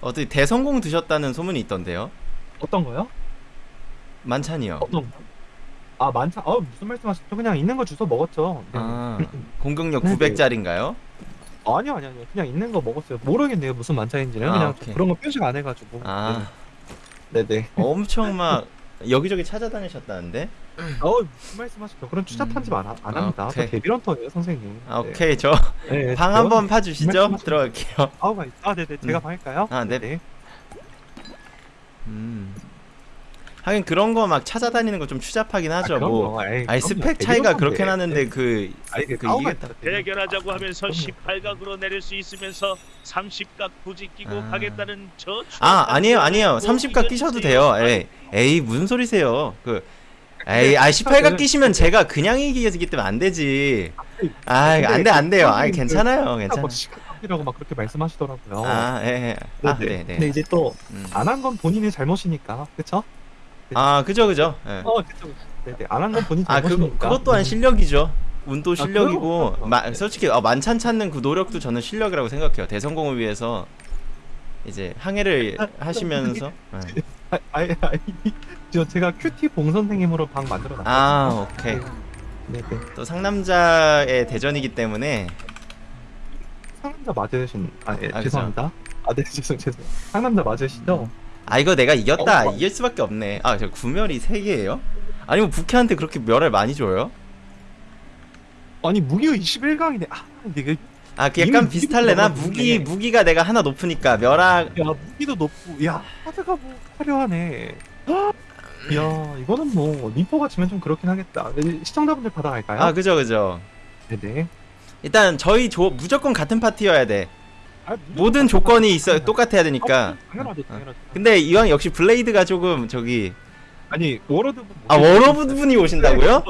어떻게 대성공 드셨다는 소문이 있던데요? 어떤 거요? 만찬이요. 어떤 거? 아 많다. 아 무슨 말씀하시죠? 그냥 있는 거 주워 먹었죠. 네. 아, 공격력 네네. 900짜리인가요? 아니요 아니요 아니요. 그냥 있는 거 먹었어요. 모르겠네요 무슨 만찬인지는 아, 그냥 오케이. 그런 거 표시가 안 해가지고. 아, 네. 네네. 엄청 막 여기저기 찾아다니셨다는데? 어 무슨 말씀하시죠? 그런 추잡한 음. 집안 안 합니다. 오케이. 저 데뷔런터예요 선생님. 아, 네. 오케이. 저 네, 방 제가- 한번 파주시죠? 들어갈게요. 아우가 있- 아 네네 제가 음. 방할까요? 아, 네. 음. 하긴 그런 거 막 찾아다니는 거 좀 추잡하긴 하죠. 뭐. 아니 스펙 차이가 그렇게 나는데 그, 아니 그그 이게. 대결하자고 하면서 그럼요. 18각으로 내릴 수 있으면서 30각 부지 끼고 아. 가겠다는 저 아 아니에요 아니에요 30각 끼셔도 돼요 에이, 에이 무슨 소리세요 그 에이 아 18각 끼시면 제가 그냥 이기기 때문에 안 되지 아 안 돼 안 돼요 아 괜찮아요 괜찮아요 뭐 시각이라고 막 그렇게 말씀하시더라고요. 아예아 네네. 네네 근데 이제 또 안한 음. 건 본인의 잘못이니까, 그렇죠? 아 그죠 그죠 예. 어, 그렇죠. 네 네. 안 한 건 본인 아 그거 잘못이니까. 그것 또한 실력이죠 운도 아, 실력이고 그럼요. 마, 솔직히 어, 만찬 찾는 그 노력도 저는 실력이라고 생각해요 대성공을 위해서 이제 항해를 하시면서 예. 아, 아니, 아니, 저 제가 큐티 봉 선생님으로 방 만들어 놨어요. 아 오케이 네 네. 또 상남자의 대전이기 때문에 상남자 맞으신, 아, 예, 아, 죄송합니다. 아, 네, 죄송, 죄송. 상남자 맞으시죠? 아 이거 내가 이겼다 어, 어. 이길 수밖에 없네 아저 구멸이 3 개예요? 아니 뭐 부캐한테 그렇게 멸을 많이 줘요? 아니, 무기가 21강이네. 아, 이게, 아 그 약간 비슷할래나? 무기 무기가 내가 하나 높으니까 멸악 야, 무기도 높고, 야, 하드가 뭐, 화려하네. 야, 이거는 뭐, 리퍼가 지면 좀 그렇긴 하겠다. 네, 시청자분들 받아갈까요? 아 그죠 그죠 네네. 일단 저희 조, 무조건 같은 파티여야 돼 아, 모든 조건이 있어? 똑같아야 되니까 어, 당연하죠, 당연하죠. 근데 이왕 역시 블레이드가 조금 저기 아니, 워러드 분. 아 워러브 분이 오신다고요?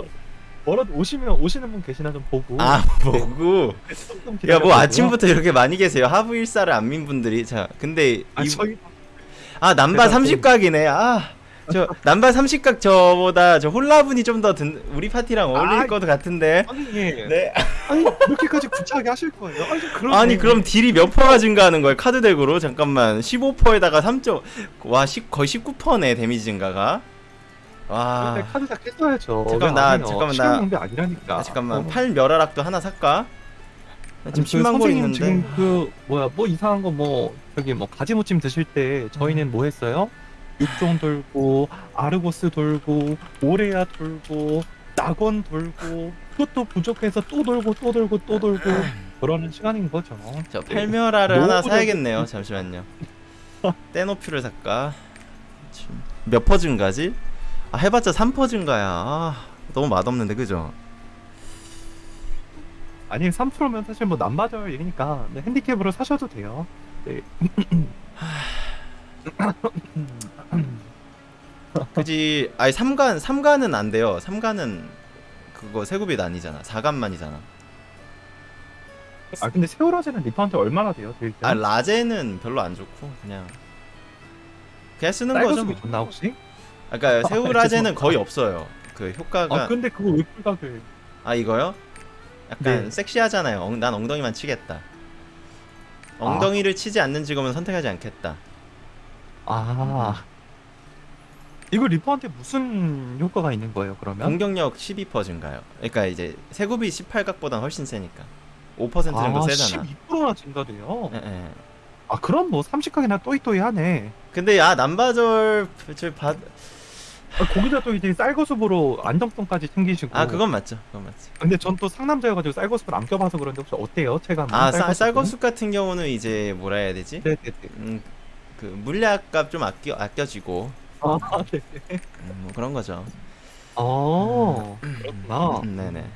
워러드 오시면, 오시는 분 계시나 좀 보고. 아 뭐고 조금 야 기다려보고요. 뭐 아침부터 이렇게 많이 계세요 하부 일사를 안민 분들이 자 근데 아, 이, 저희 아 남바 제가 30각이네 아 저 남바 30각 저보다 저 홀라분이 좀 더 우리 파티랑 어울릴 아, 것 같은데 아니 예. 네 아니 이렇게까지 구차하게 하실 거예요? 아니 그럼 아니 그럼 딜이 몇 퍼가 증가하는 거예요 카드 덱으로 잠깐만 15퍼에다가 3점 와 10, 거의 19퍼네 데미지 증가가 와 근데 카드 다 깼어야죠. 잠깐만, 나- 잠깐만, 나- 낭비 아니라니까. 아, 잠깐만 어. 팔 멸하락도 하나 살까? 나 지금 아니, 그 10만 고 선생님 있는데 지금 그 뭐야 뭐 이상한 거 뭐 저기 뭐 가지무침 드실 때 저희는 뭐 했어요? 육종 돌고 아르고스 돌고 오레아 돌고 낙원 돌고 그것도 부족해서 또 돌고 또 돌고 또 돌고 그러는 시간인 거죠. 저 네. 팔멸화를 하나 노브를- 사야겠네요 잠시만요 떼노퓨를 살까? 몇퍼 증가지? 아 해봤자 3퍼 증가야 아, 너무 맛없는데 그죠? 아니 3%면 사실 뭐 남바절 얘기니까 네, 핸디캡으로 사셔도 돼요. 네. 그지 아니 3간 3간은 안 돼요 3간은 그거 세구빛 아니잖아 4간만이잖아 아 근데 세월아제는 리퍼한테 얼마나 돼요? 아 라제는 별로 안 좋고 그냥 그냥 쓰는 거죠 뭐. 좋나 혹시? 아까 아, 세우라제는. 거의 없어요 그 효과가 아 근데 그거 왜 풀각을? 아 이거요? 약간 네. 섹시하잖아요. 엉, 난 엉덩이만 치겠다. 엉덩이를 치지 않는 직업은 선택하지 않겠다. 아 이거 리퍼한테 무슨 효과가 있는 거예요? 그러면? 공격력 12% 증가요. 그러니까 이제 세굽이 18각보다 훨씬 세니까 5% 정도 세잖아. 12%나 증가돼요. 예, 예. 아 그럼 뭐 30각이나 또이또이 하네. 근데 아 남바절 저 받... 아, 거기다 또 이제 쌀거수으로 안정성까지 챙기시고. 아 그건 맞죠. 그건 맞지. 근데 전 또 상남자여가지고 쌀거수를 안 껴봐서 그런데 혹시 어때요? 체감? 아 쌀, 쌀거숙 같은 경우는 이제 뭐라 해야 되지? 네네네. 음, 그 물약값 좀 아껴 아껴지고 아 네. 음, 뭐 그런 거죠. 어 그렇구나. 음, 네네.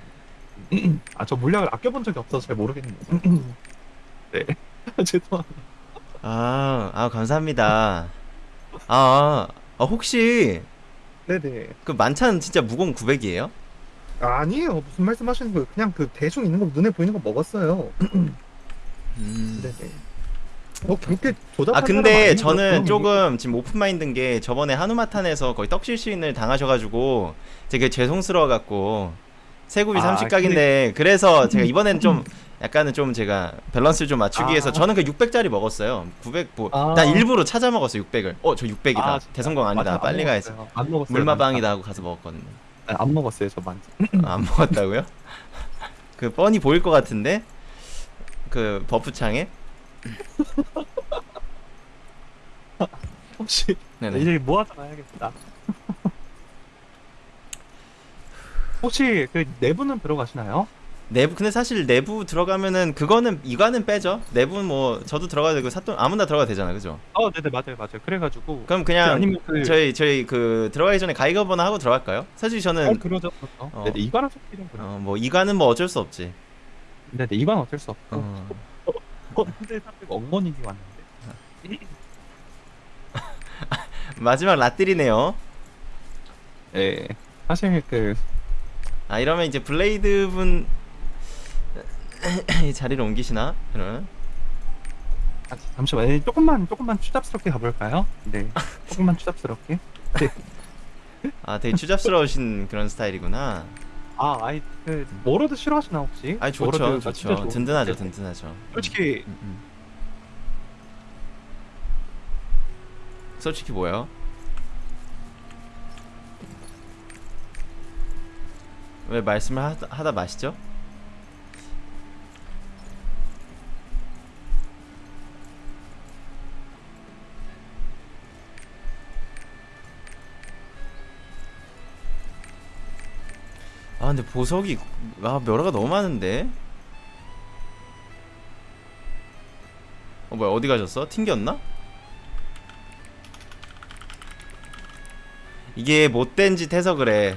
아 저 물약을 아껴본 적이 없어서 잘 모르겠네요. 네. 죄송합니다. 아, 아 감사합니다. 아, 아 혹시 네네. 그 만찬 진짜 무공 900이에요? 아니에요. 무슨 말씀 하시는 거예요? 그냥 그 대충 있는 거 눈에 보이는 거 먹었어요. 음. 네네. 뭐 그렇게 조잡한 아 근데. 저는 조금 지금 open mind인 게 저번에 하누마탄에서 거의 떡실신을 당하셔가지고 되게 죄송스러워 갖고 세굽이 아, 30각인데 그래서 제가 이번엔 좀 약간은 좀 제가 밸런스를 좀 맞추기 아. 위해서 저는 그 600짜리 먹었어요. 900 뭐, 아. 난 일부러 찾아 먹었어요. 600을. 어, 저 600이다. 아? 대성공 아니다. 맞아, 안 빨리 가야지. 먹었어요. 안 먹었어요. 물마방이다 하고 가서 먹었거든요. 아, 안 먹었어요, 저 만지. 아, 안 먹었다고요? 그 뻔히 보일 것 같은데 그 buff 창에 혹시 네네. 이제 모아서 가야겠다. 혹시 그 내부는 들어가시나요? 내부 근데 사실 내부 들어가면은 그거는 이관은 빼죠. 내부는 뭐 저도 들어가도 되고 사돈 아무나 들어가도 되잖아, 그죠? 어, 네네 맞아요, 맞아요. 그래가지고 그럼 그냥 아니면 그 저희 저희 그 들어가기 전에 가이거버나 하고 들어갈까요? 사실 저는 어, 그러죠. 어. 네네 이관은 속기는 그래. 어, 뭐 이관은 뭐 어쩔 수 없지. 네네 이관 어쩔 수 없고. 어. 어, 엉머니기 왔는데. 마지막 라뜰이네요. 예. 사실 그아 이러면 이제 블레이드 분 자리를 옮기시나? 이러면 아, 잠시만 예, 조금만 조금만 추잡스럽게 가볼까요? 네. 조금만 추잡스럽게. 아 되게 추잡스러우신 그런 스타일이구나. 아, 아이 그 워로드 싫어하시나 혹시? 아니 좋죠, 진짜 좋죠. 좋아. 든든하죠, 네. 든든하죠. 솔직히 음, 음. 솔직히 뭐요? 왜 말씀을 하다, 하다 마시죠? 아 근데 보석이 아 멸화가 너무 많은데? 어 뭐야 어디 가셨어? 튕겼나? 이게 못된 짓 해서 그래.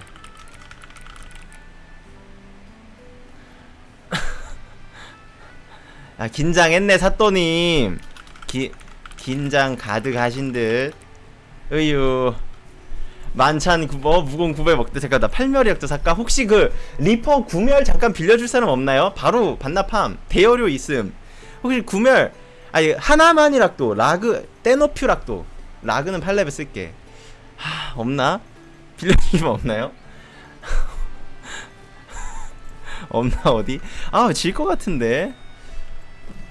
아 긴장했네 사또님. 기, 긴장 가득 하신 듯. 으유 만찬 구- 뭐 무공 900 먹대 잠깐 나 팔멸이약도 살까? 혹시 그 리퍼 구멸 잠깐 빌려줄 사람 없나요? 바로 반납함 대여료 있음 혹시 구멸 아니 하나만이락도 라그 떼노퓨락도 라그는 8레벨 쓸게 하 없나? 빌려주시면 없나요? 없나 어디? 아 질 것 같은데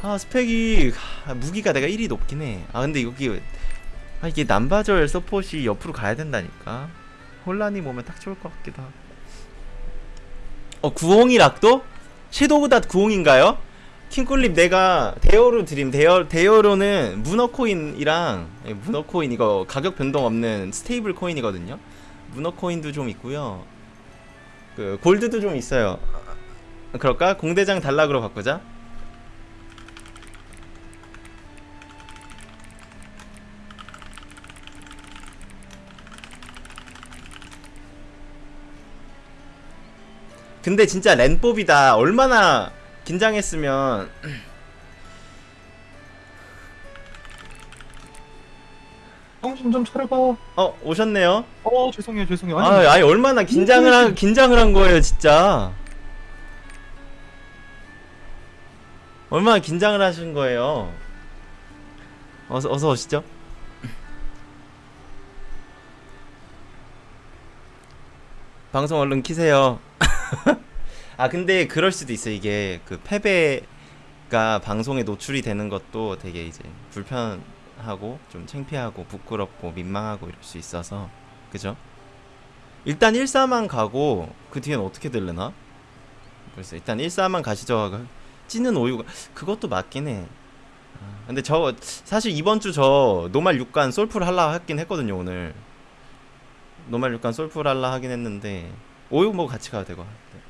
아 스펙이 아, 무기가 내가 1이 높긴 해아 근데 여기 아 이게 남바절 서폿이 옆으로 가야 된다니까 혼란이 오면 딱 좋을 것 같기도 하고 어 구홍이 락도? 섀도우닷 구홍인가요? 킹꿀립 내가 대여로 드림 대여 대여로는 문어 코인이랑 예, 문어 코인 이거 가격 변동 없는 스테이블 코인이거든요. 문어 코인도 좀 있고요. 그 골드도 좀 있어요. 그럴까? 공대장 단락으로 바꾸자. 근데 진짜 렌법이다. 얼마나 긴장했으면 정신 좀 차려봐. 어 오셨네요. 어 죄송해요 죄송해요. 아, 아니, 아니 얼마나 긴장을 한 긴장을 한 거예요, 진짜. 얼마나 긴장을 하신 거예요. 어서 어서 오시죠. 방송 얼른 키세요. 아 근데 그럴 수도 있어 이게 그 패배가 방송에 노출이 되는 것도 되게 이제 불편하고 좀 창피하고 부끄럽고 민망하고 이럴 수 있어서 그죠? 일단 1사만 가고 그 뒤엔 어떻게 될려나? 그래서 일단 1사만 가시죠 하고 찌는 오유가 그것도 맞긴 해. 아, 근데 저 사실 이번 주 저 노말 6간 솔풀 할라 하긴 했거든요 오늘. 노말 6간 솔풀 할라 하긴 했는데 오유 뭐 같이 가도 되고. 네.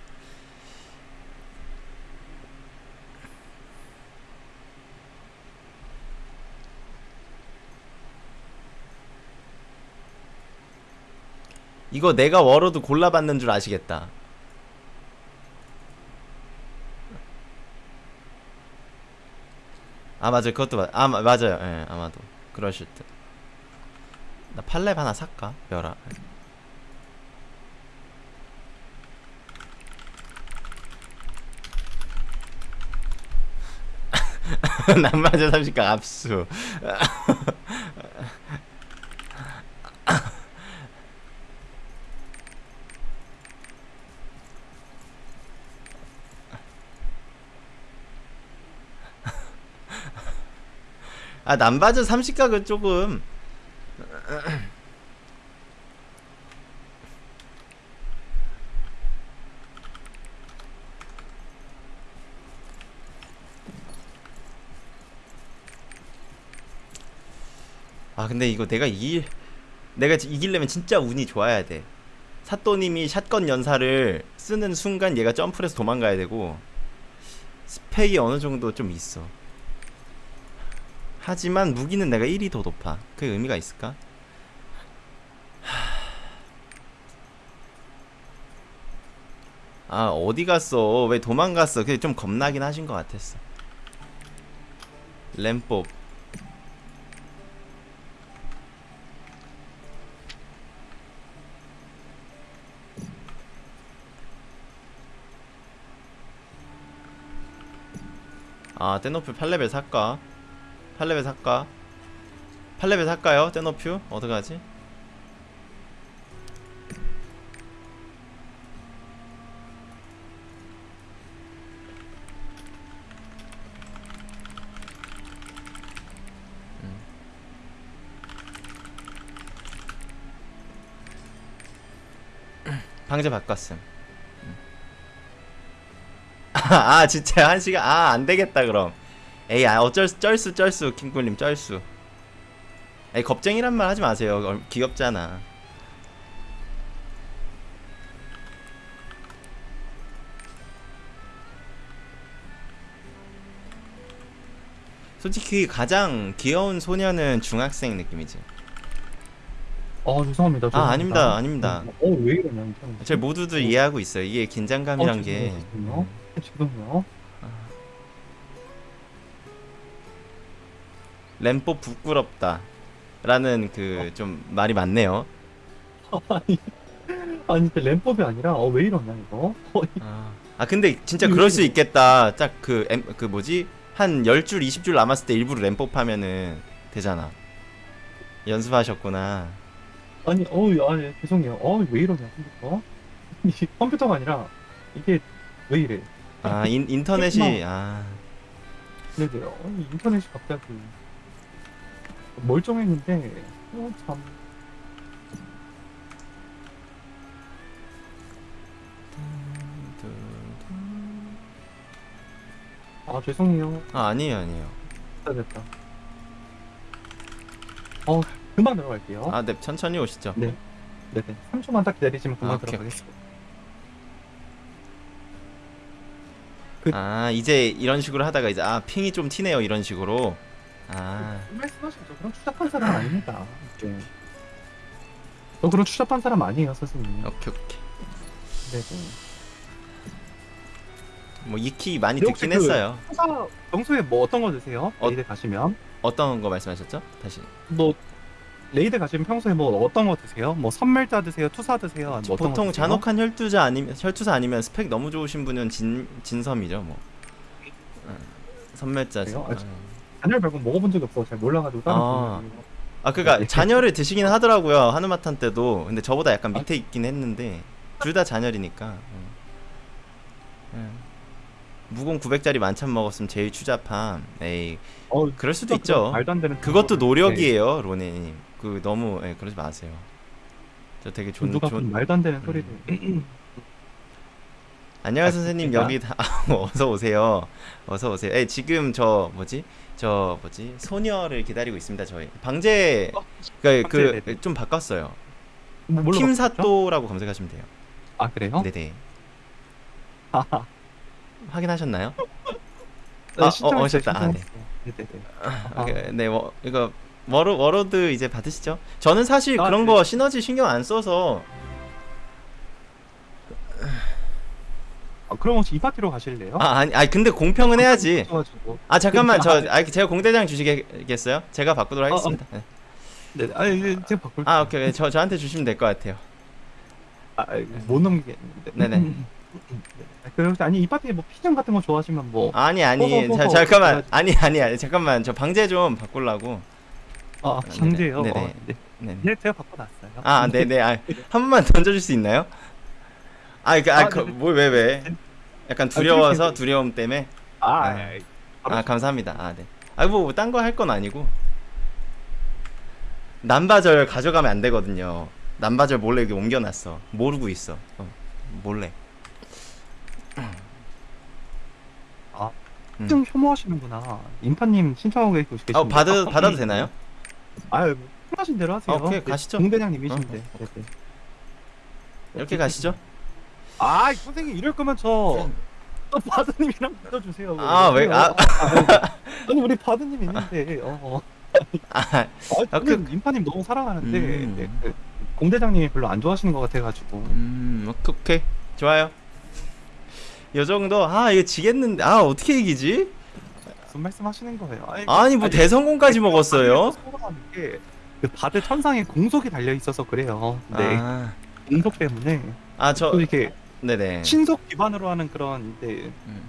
이거 내가 워로드 골라봤는 줄 아시겠다. 아 맞아 그것도 맞. 아 마- 맞아요. 예 아마도 그러실 듯. 나 팔렙 하나 살까? 열아. 남마저 30강 압수. 아 남바저 30각은 조금 아 근데 이거 내가 이길 내가 지- 이기려면 진짜 운이 좋아야 돼. 사또님이 샷건 연사를 쓰는 순간 얘가 점프를 해서 도망가야 되고 스펙이 어느 정도 좀 있어. 하지만 무기는 내가 1이 더 높아. 그게 의미가 있을까? 아 어디 갔어? 왜 도망갔어? 그게 좀 겁나긴 하신 것 같았어. 램법 아 떼노퓨 8레벨 살까? 8레벨 살까? 8레벨 살까요? 떼노퓨? 어떡하지? 음. 방제 바꿨음 음. 아 진짜 한 시간 아 안되겠다 그럼. 에이 아 어쩔 수 쩔수 쩔수 킹꿀님 쩔수. 에이 겁쟁이란 말 하지 마세요. 얼- 귀엽잖아. 솔직히 가장 귀여운 소녀는 중학생 느낌이지. 어 죄송합니다. 아, 아닙니다, 아닙니다. 어왜 이러냐 이거. 제 모두들 이해하고 있어요. 이게 긴장감이란 어, 게 죄송해요. 램뽀 부끄럽다 라는 그 좀 말이 많네요 아니 아니 램법이 아니라 어 왜 이러냐 이거. 어, 아, 아 근데 진짜 그럴 수 있겠다. 딱 그 그 뭐지? 한 10줄, 20줄 남았을 때 일부러 램법 하면은 되잖아. 연습하셨구나. 아니 어우 아니 죄송해요. 어왜 이러냐 컴퓨터. 컴퓨터가 아니라 이게 왜 이래. 아, 인, 인터넷이 아. 네네. 아니 인터넷이 갑자기 멀쩡했는데 어, 참. 아 죄송해요. 아, 아니에요, 아니에요. 됐다 됐다. 어 금방 들어갈게요. 아, 네, 천천히 오시죠. 네. 네네. 3초만 딱 기다리시면 금방 아, 오케이, 들어가겠습니다. 아, 이제 이런 식으로 하다가 이제 아, ping이 좀 튀네요. 이런 식으로. 아. 말씀하시죠. 그런 추잡한 사람 아닙니다. 네. 저 그런 추잡한 사람 아니에요, 선생님. 오케이, 오케이. 네 네. 뭐 익히 많이 혹시 듣긴 그- 했어요. 회사 평소에 뭐 어떤 거 드세요? 어- raid 가시면 어떤 거 말씀하셨죠? 다시. 뭐 raid 가시면 평소에 뭐 어떤 거 드세요? 뭐 섬멸자 드세요? 투사 드세요? 아니면 뭐 어떤 거 보통 드세요? 잔혹한 혈투사 아니면 혈투사 아니면 스펙 너무 좋으신 분은 진 진섬이죠, 뭐. 어, 섬멸자지. 그래요? 아, 어. 잔혈 말고 먹어본 적이 없어. 잘 몰라가지고 다른 아. 아 그니까 네. 잔혈을 드시긴 하더라고요 하누마탄 때도 근데 저보다 약간 밑에 있긴 했는데 둘 다 잔혈이니까 어. 음. 무공 900짜리 만찬 먹었으면 제일 추잡함 에이 어, 그럴 수도 있죠 그건 말도 안 되는 그것도 거거든요. 네. 노력이에요 로네님 그 너무 예, 그러지 마세요 저 되게 존, 누가 말도 안 되는 소리를 안녕하세요 아, 선생님 그러니까. 여기 다 어서 오세요 어서 오세요 에 지금 저 뭐지 저 뭐지 소녀를 기다리고 있습니다 저희 방제 방제, 그좀 바꿨어요 뭐, 뭘로 바꿨죠? 팀사또라고 검색하시면 돼요. 아 그래요? 네네. 하하. 확인하셨나요? 네, 아, 어, 오셨다. 아, 네. 네네네. 아, 그, 네, 뭐 이거 워로 워로드 이제 받으시죠? 저는 사실 아, 그런 네. 거 시너지 신경 안 써서 아, 그럼 혹시 이 파티로 가실래요? 아 아니 아니 근데 공평은 해야지. 가지고 아 잠깐만 저. 아, 제가 공대장 주시겠어요? 제가 바꾸도록 어, 어. 하겠습니다. 네. 네, 아니 네, 제가 바꿀. 아 오케이 네, 저 저한테 주시면 될 것 같아요. 아, 아니, 못 넘기겠는데. 네네. 네. 그 아니 이 파티에 뭐 피정 같은 거 좋아하시면 뭐. 아니 아니. 자, 잠깐만. 아니 아니 아니 잠깐만 저 방제 좀 바꾸려고. 아, 네네. 강제요. 네네. 어, 네. 네. 네, 제가 바꿔놨어요. 아 네네 아, 한 번만 던져줄 수 있나요? 아 이거 아, 네네. 아뭐왜 왜? 약간 두려워서 그러세요. 두려움 때문에. 아, 아. 아, 아 감사합니다. 아 네. 아 뭐 딴 거 할 건 아니고 남바절 가져가면 안 되거든요. 남바절 몰래 여기 옮겨놨어. 모르고 있어. 어, 몰래. 아, 음. 좀 혐오하시는구나. 인파님 신청하고 계시는데. 아 받아 받아도 되나요? 아유, 뭐 편하신 대로 하세요. 아, 오케이, 네, 가시죠. 공대장님이신데. 어, 네, 네. 이렇게 가시죠. 아, 선생님 이럴 거면 저. 또 바드님이랑 붙어주세요. 아, 왜- 아. 아니 우리 바드님 있는데. 어. 아, 아, 아, 저는 인파님 너무 사랑하는데 음. 네, 그 공대장님이 별로 안 좋아하시는 것 같아가지고. 음, 오케이, 오케이. 좋아요. 요 정도. 아 이거 지겠는데. 아 어떻게 이기지? 무슨 말씀하시는 거예요? 아니, 아니 뭐 대성공까지 먹었어요. 소감하는 게, 그 바드 천상에 공속이 달려 있어서 그래요. 네, 아, 공속 때문에 아저또 이렇게 네네. 신속 기반으로 하는 그런 이제 음.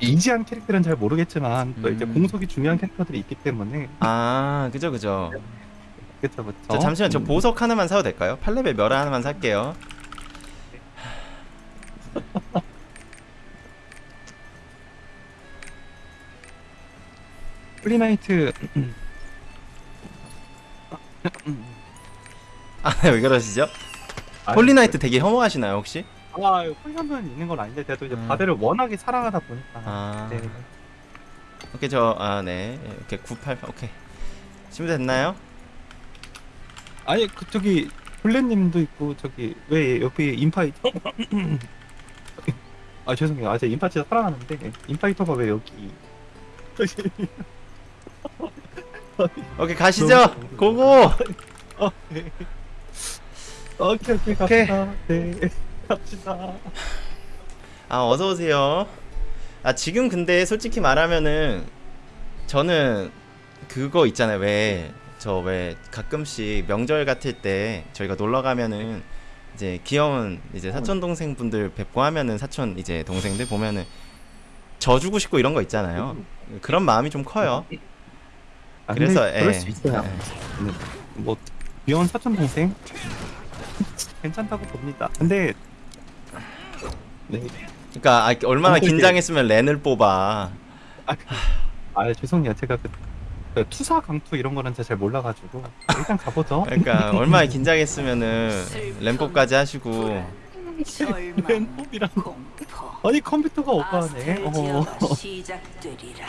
이지한 캐릭터는 잘 모르겠지만 또 이제 음. 공속이 중요한 캐릭터들이 있기 때문에 아 그죠 그죠. 그렇죠 그렇죠. 저 잠시만 저 음. 보석 하나만 사도 될까요? 8레벨 멸 하나만 살게요. 홀리나이트 아 왜 그러시죠? 홀리나이트 되게 혐오하시나요 혹시? 아 홀리나이트 있는 건 아닌데 제가 또 이제 음. 바드를 워낙에 사랑하다 보니까 아 네. 오케이 저아네 이렇게 98 오케이 준비됐나요? 아니 그 저기 블렌님도 있고 저기 왜 옆에 인파이터 아 죄송해요 아 제가 인파 진짜 사랑하는데 인파이터가 왜 여기 오케이 가시죠. 너무 고고. 아, 네. 오케이 오케이 갑시다 네 갑시다 아 어서 오세요. 아 지금 근데 솔직히 말하면은 저는 그거 있잖아요. 왜 저 왜 가끔씩 명절 같을 때 저희가 놀러 가면은 이제 귀여운 이제 사촌 동생 분들 뵙고 하면은 사촌 이제 동생들 보면은 져주고 싶고 이런 거 있잖아요. 그런 마음이 좀 커요. 아, 그래서 근데 그럴 예. 수 있어요 예. 네. 뭐 귀여운 사촌 동생 괜찮다고 봅니다 근데 네 그러니까 아, 얼마나 근데 긴장했으면 렌을 뽑아. 아, 그- 아 죄송해요 제가 그, 그 투사 강투 이런 거는 제가 잘 몰라가지고 일단 가보죠 그러니까 얼마나 긴장했으면은 램법까지 하시고 랜폼이랑 아니 컴퓨터가 오빠네 어. 시작되리라.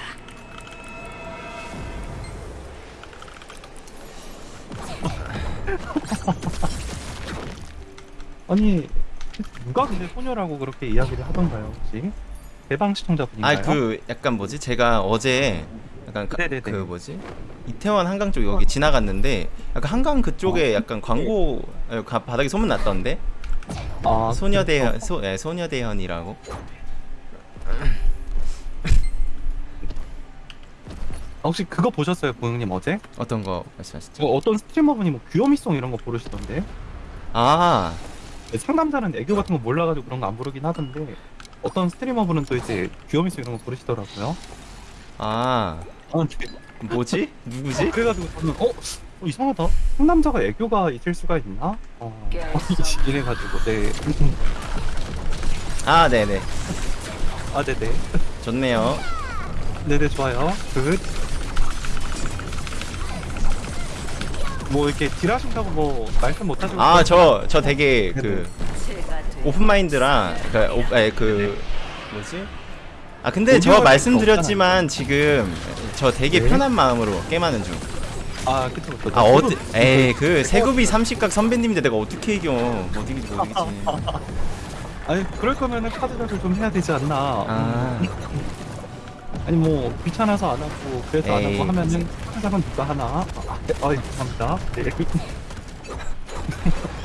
아니 누가 근데 소녀라고 그렇게 이야기를 하던가요 혹시 대방 시청자분인가요? 아 그 약간 뭐지 제가 어제 약간 가-. 그 뭐지 이태원 한강 쪽 여기 지나갔는데 약간 한강 그쪽에 약간 광고 어, 가- 바닥에 소문 났던데 아, 그렇죠. 소 예, 소녀대현이라고 혹시 그거 보셨어요 보영님 어제? 어떤 거 말씀하시죠? 뭐 어떤 스트리머분이 뭐 귀요미송 이런 거 부르시던데 아 상남자는 애교 같은 거 몰라가지고 그런 거 안 부르긴 하던데 어떤 스트리머분은 또 이제 귀요미송 이런 거 부르시더라고요 아, 아, 네. 뭐지 누구지? 그래가지고 저는 어? 어, 이상하다 상남자가 애교가 있을 수가 있나? 어 이래가지고 네. 아 네네 아 네네 좋네요 네네 좋아요 good. 뭐 이렇게 딜하신다고 뭐 말씀 못하시고 아 저 저 되게 그 제가 되 open mind라 그, 오, 아니, 그 뭐지? 아 근데 저 말씀드렸지만 지금 저 되게 네. 편한 마음으로 게임하는 중. 아 그쵸 그쵸 아 어디? 에이 그 세굽이 30각 선배님인데 내가 어떻게 이겨? 못 이기지 못 이기지. 아니 그럴 거면은 카드라를 좀 해야 되지 않나 아 아니 뭐 귀찮아서 안 하고 그래서 안 에이. 하고 하면은 카드라는 누가 하나? 아, 네. 아 죄송합니다. 네.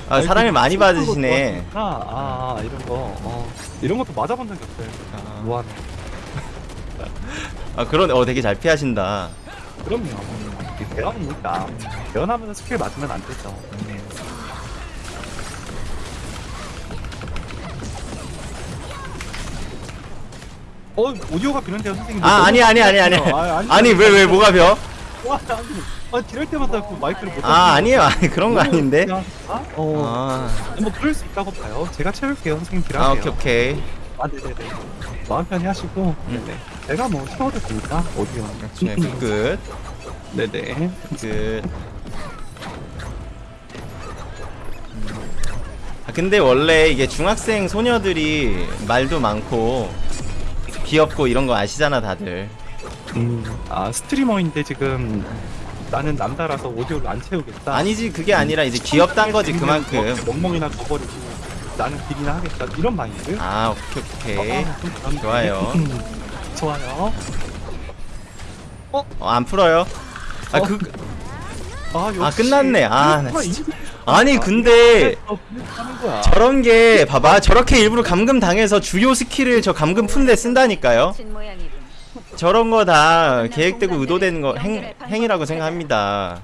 아, 사랑을 많이 받으시네. 아, 아, 아 이런 거 어, 이런 것도 맞아본 적이 없어요. 아, 뭐하네. 아 그런 어 되게 잘 피하신다. 그럼요. 이게 대화니까. 대화하면서 스킬 맞으면 안 되죠 어 오디오가 비는데요 선생님 아 아니 아니 아니 아니 아, 아니, 아니 왜 왜 뭐가 벼? 와, 아니, 아, 지낼 때마다 그 마이크를 못 아 아니에요 아니 그런 거 아닌데. 어, 아, 뭐 그럴 수 있다고 봐요. 제가 채울게요, 선생님 아 딜하세요. 오케이 오케이. 아 네네네. 마음 편히 하시고. 음. 네네. 제가 뭐 채워도 되니까 어디요. 네, 끝. 네네. 끝. 아, 근데 원래 이게 중학생 소녀들이 말도 많고 귀엽고 이런 거 아시잖아 다들. 음. 아 스트리머인데 지금 나는 남자라서 오디오를 안 채우겠다. 아니지 그게 아니라 이제 귀엽단 거지 그만큼. 멍멍이나 줘버리고 나는 길이나 하겠다. 이런 마인드. 아 오케이 오케이. 아, 좀 그런데. 좋아요. 음, 좋아요. 어, 안 풀어요. 아 그 아, 아, 끝났네. 아, 나 진짜. 아니 근데 어, 하는 거야. 저런 게 봐봐 저렇게 일부러 감금 당해서 주요 스킬을 저 감금 푸는데 쓴다니까요. 저런 거 다 계획되고 의도된 거 행, 행위라고 생각합니다.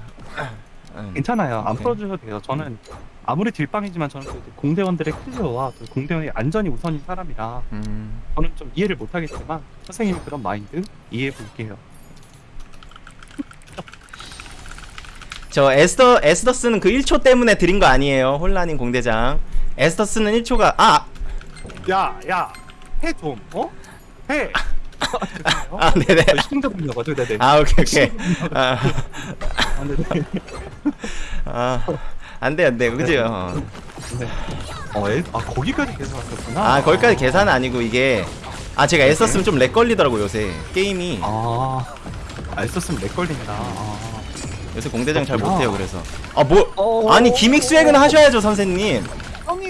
음. 괜찮아요. 안. 풀어주셔도 돼요. 저는 아무리 딜빵이지만 저는 그 공대원들의 클리어와 그 공대원의 안전이 우선인 사람이라 음. 저는 좀 이해를 못하겠지만 선생님의 그런 마인드 이해해 볼게요. 저 에스더 에스더스는 그 1초 때문에 드린 거 아니에요. 혼란인 공대장. 에스더스는 1초가 아, 야, 야, 해 좀, 어? 해. 죄송해요. 아 네네. 저 시청자분이어가지고 네네. 아 오케이 오케이. 아, 아, 네네. 아 안돼 안돼 그죠. 어. 네. 어, 에, 아 거기까지 계산하셨구나. 아 거기까지 계산 아니고 이게 아 제가 에스더스는 좀렉 걸리더라고 요새 게임이 아, 아, 있었으면 렉 걸린다. 아. 요새 공대장 잘. 못해요 그래서 아뭐 어. 아니 기믹 수행은 하셔야죠 선생님. 형이.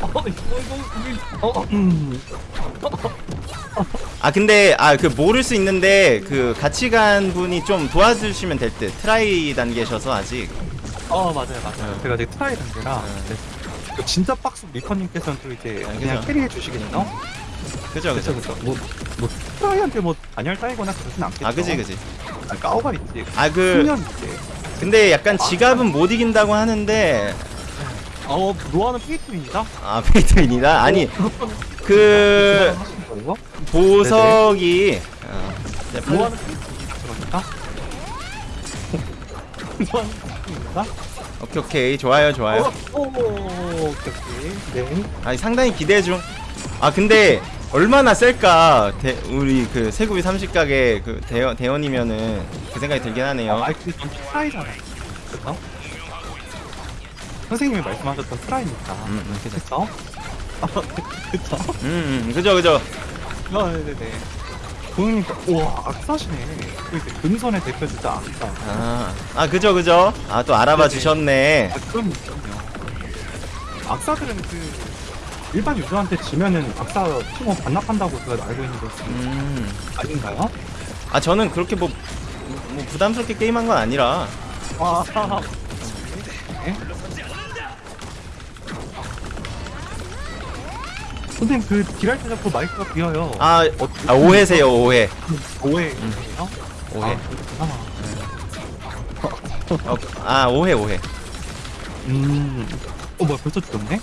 어, 이거 이거 어, 음. 아 근데 아 그 모를 수 있는데 그 같이 간 분이 좀 도와주시면 될 듯. 트라이 단계셔서 아직. 어 맞아요 맞아요. 어. 제가 아직 트라이 단계라 네. 그 진짜 박스 리퍼님께서는 또 이제 아, 그냥. carry해 주시겠죠? 그죠 그죠. 그쵸. 뭐, 뭐 트라이한테 뭐 잔혈 따이거나 그러진 않겠죠. 아 그지 그지. 아 까오가 있지. 아그 10년 이제. 근데 약간 지갑은 못 이긴다고 하는데 어 노아는 페이트입니다. 아 페이트윈이다. 아니 그? 보석이 어, 노아는 페이트입니다. 그러니까. 노아는. 오케이 오케이 좋아요 좋아요. 어, 오, 오케이 오케이. 네. 아니 상당히 기대 중. 아 근데 얼마나 셀까 대, 우리 그 세구비 30각의 그 대원 대원이면은 그 생각이 들긴 하네요. 아, 근데 전 트라이잖아요. 그쵸? 선생님이 말씀하셨던 트라이니까. 음, 음. 그쵸? 아, 그쵸? 음, 음 그죠 그죠. 아, 네네네. 보니까, 우와, 악사시네. 그 이제 금손의 대표주자 악사. 아, 아 그죠 그죠. 아 또 알아봐 네네. 주셨네. 아, 그럼, 그럼요. 악사들은 그, 일반 유저한테 지면은 악사 팀원 반납한다고 제가 알고 있는데, 음. 아닌가요? 아 저는 그렇게 뭐, 뭐 부담스럽게 게임한 건 아니라. 아, 네. 선생님 그 딜할 때 자꾸 마이크가 비어요. 아, 아 오해세요 오해. 오해예요? 오해. 아. 어, 아 오해 오해. 음. 어 뭐야 벌써 죽었네?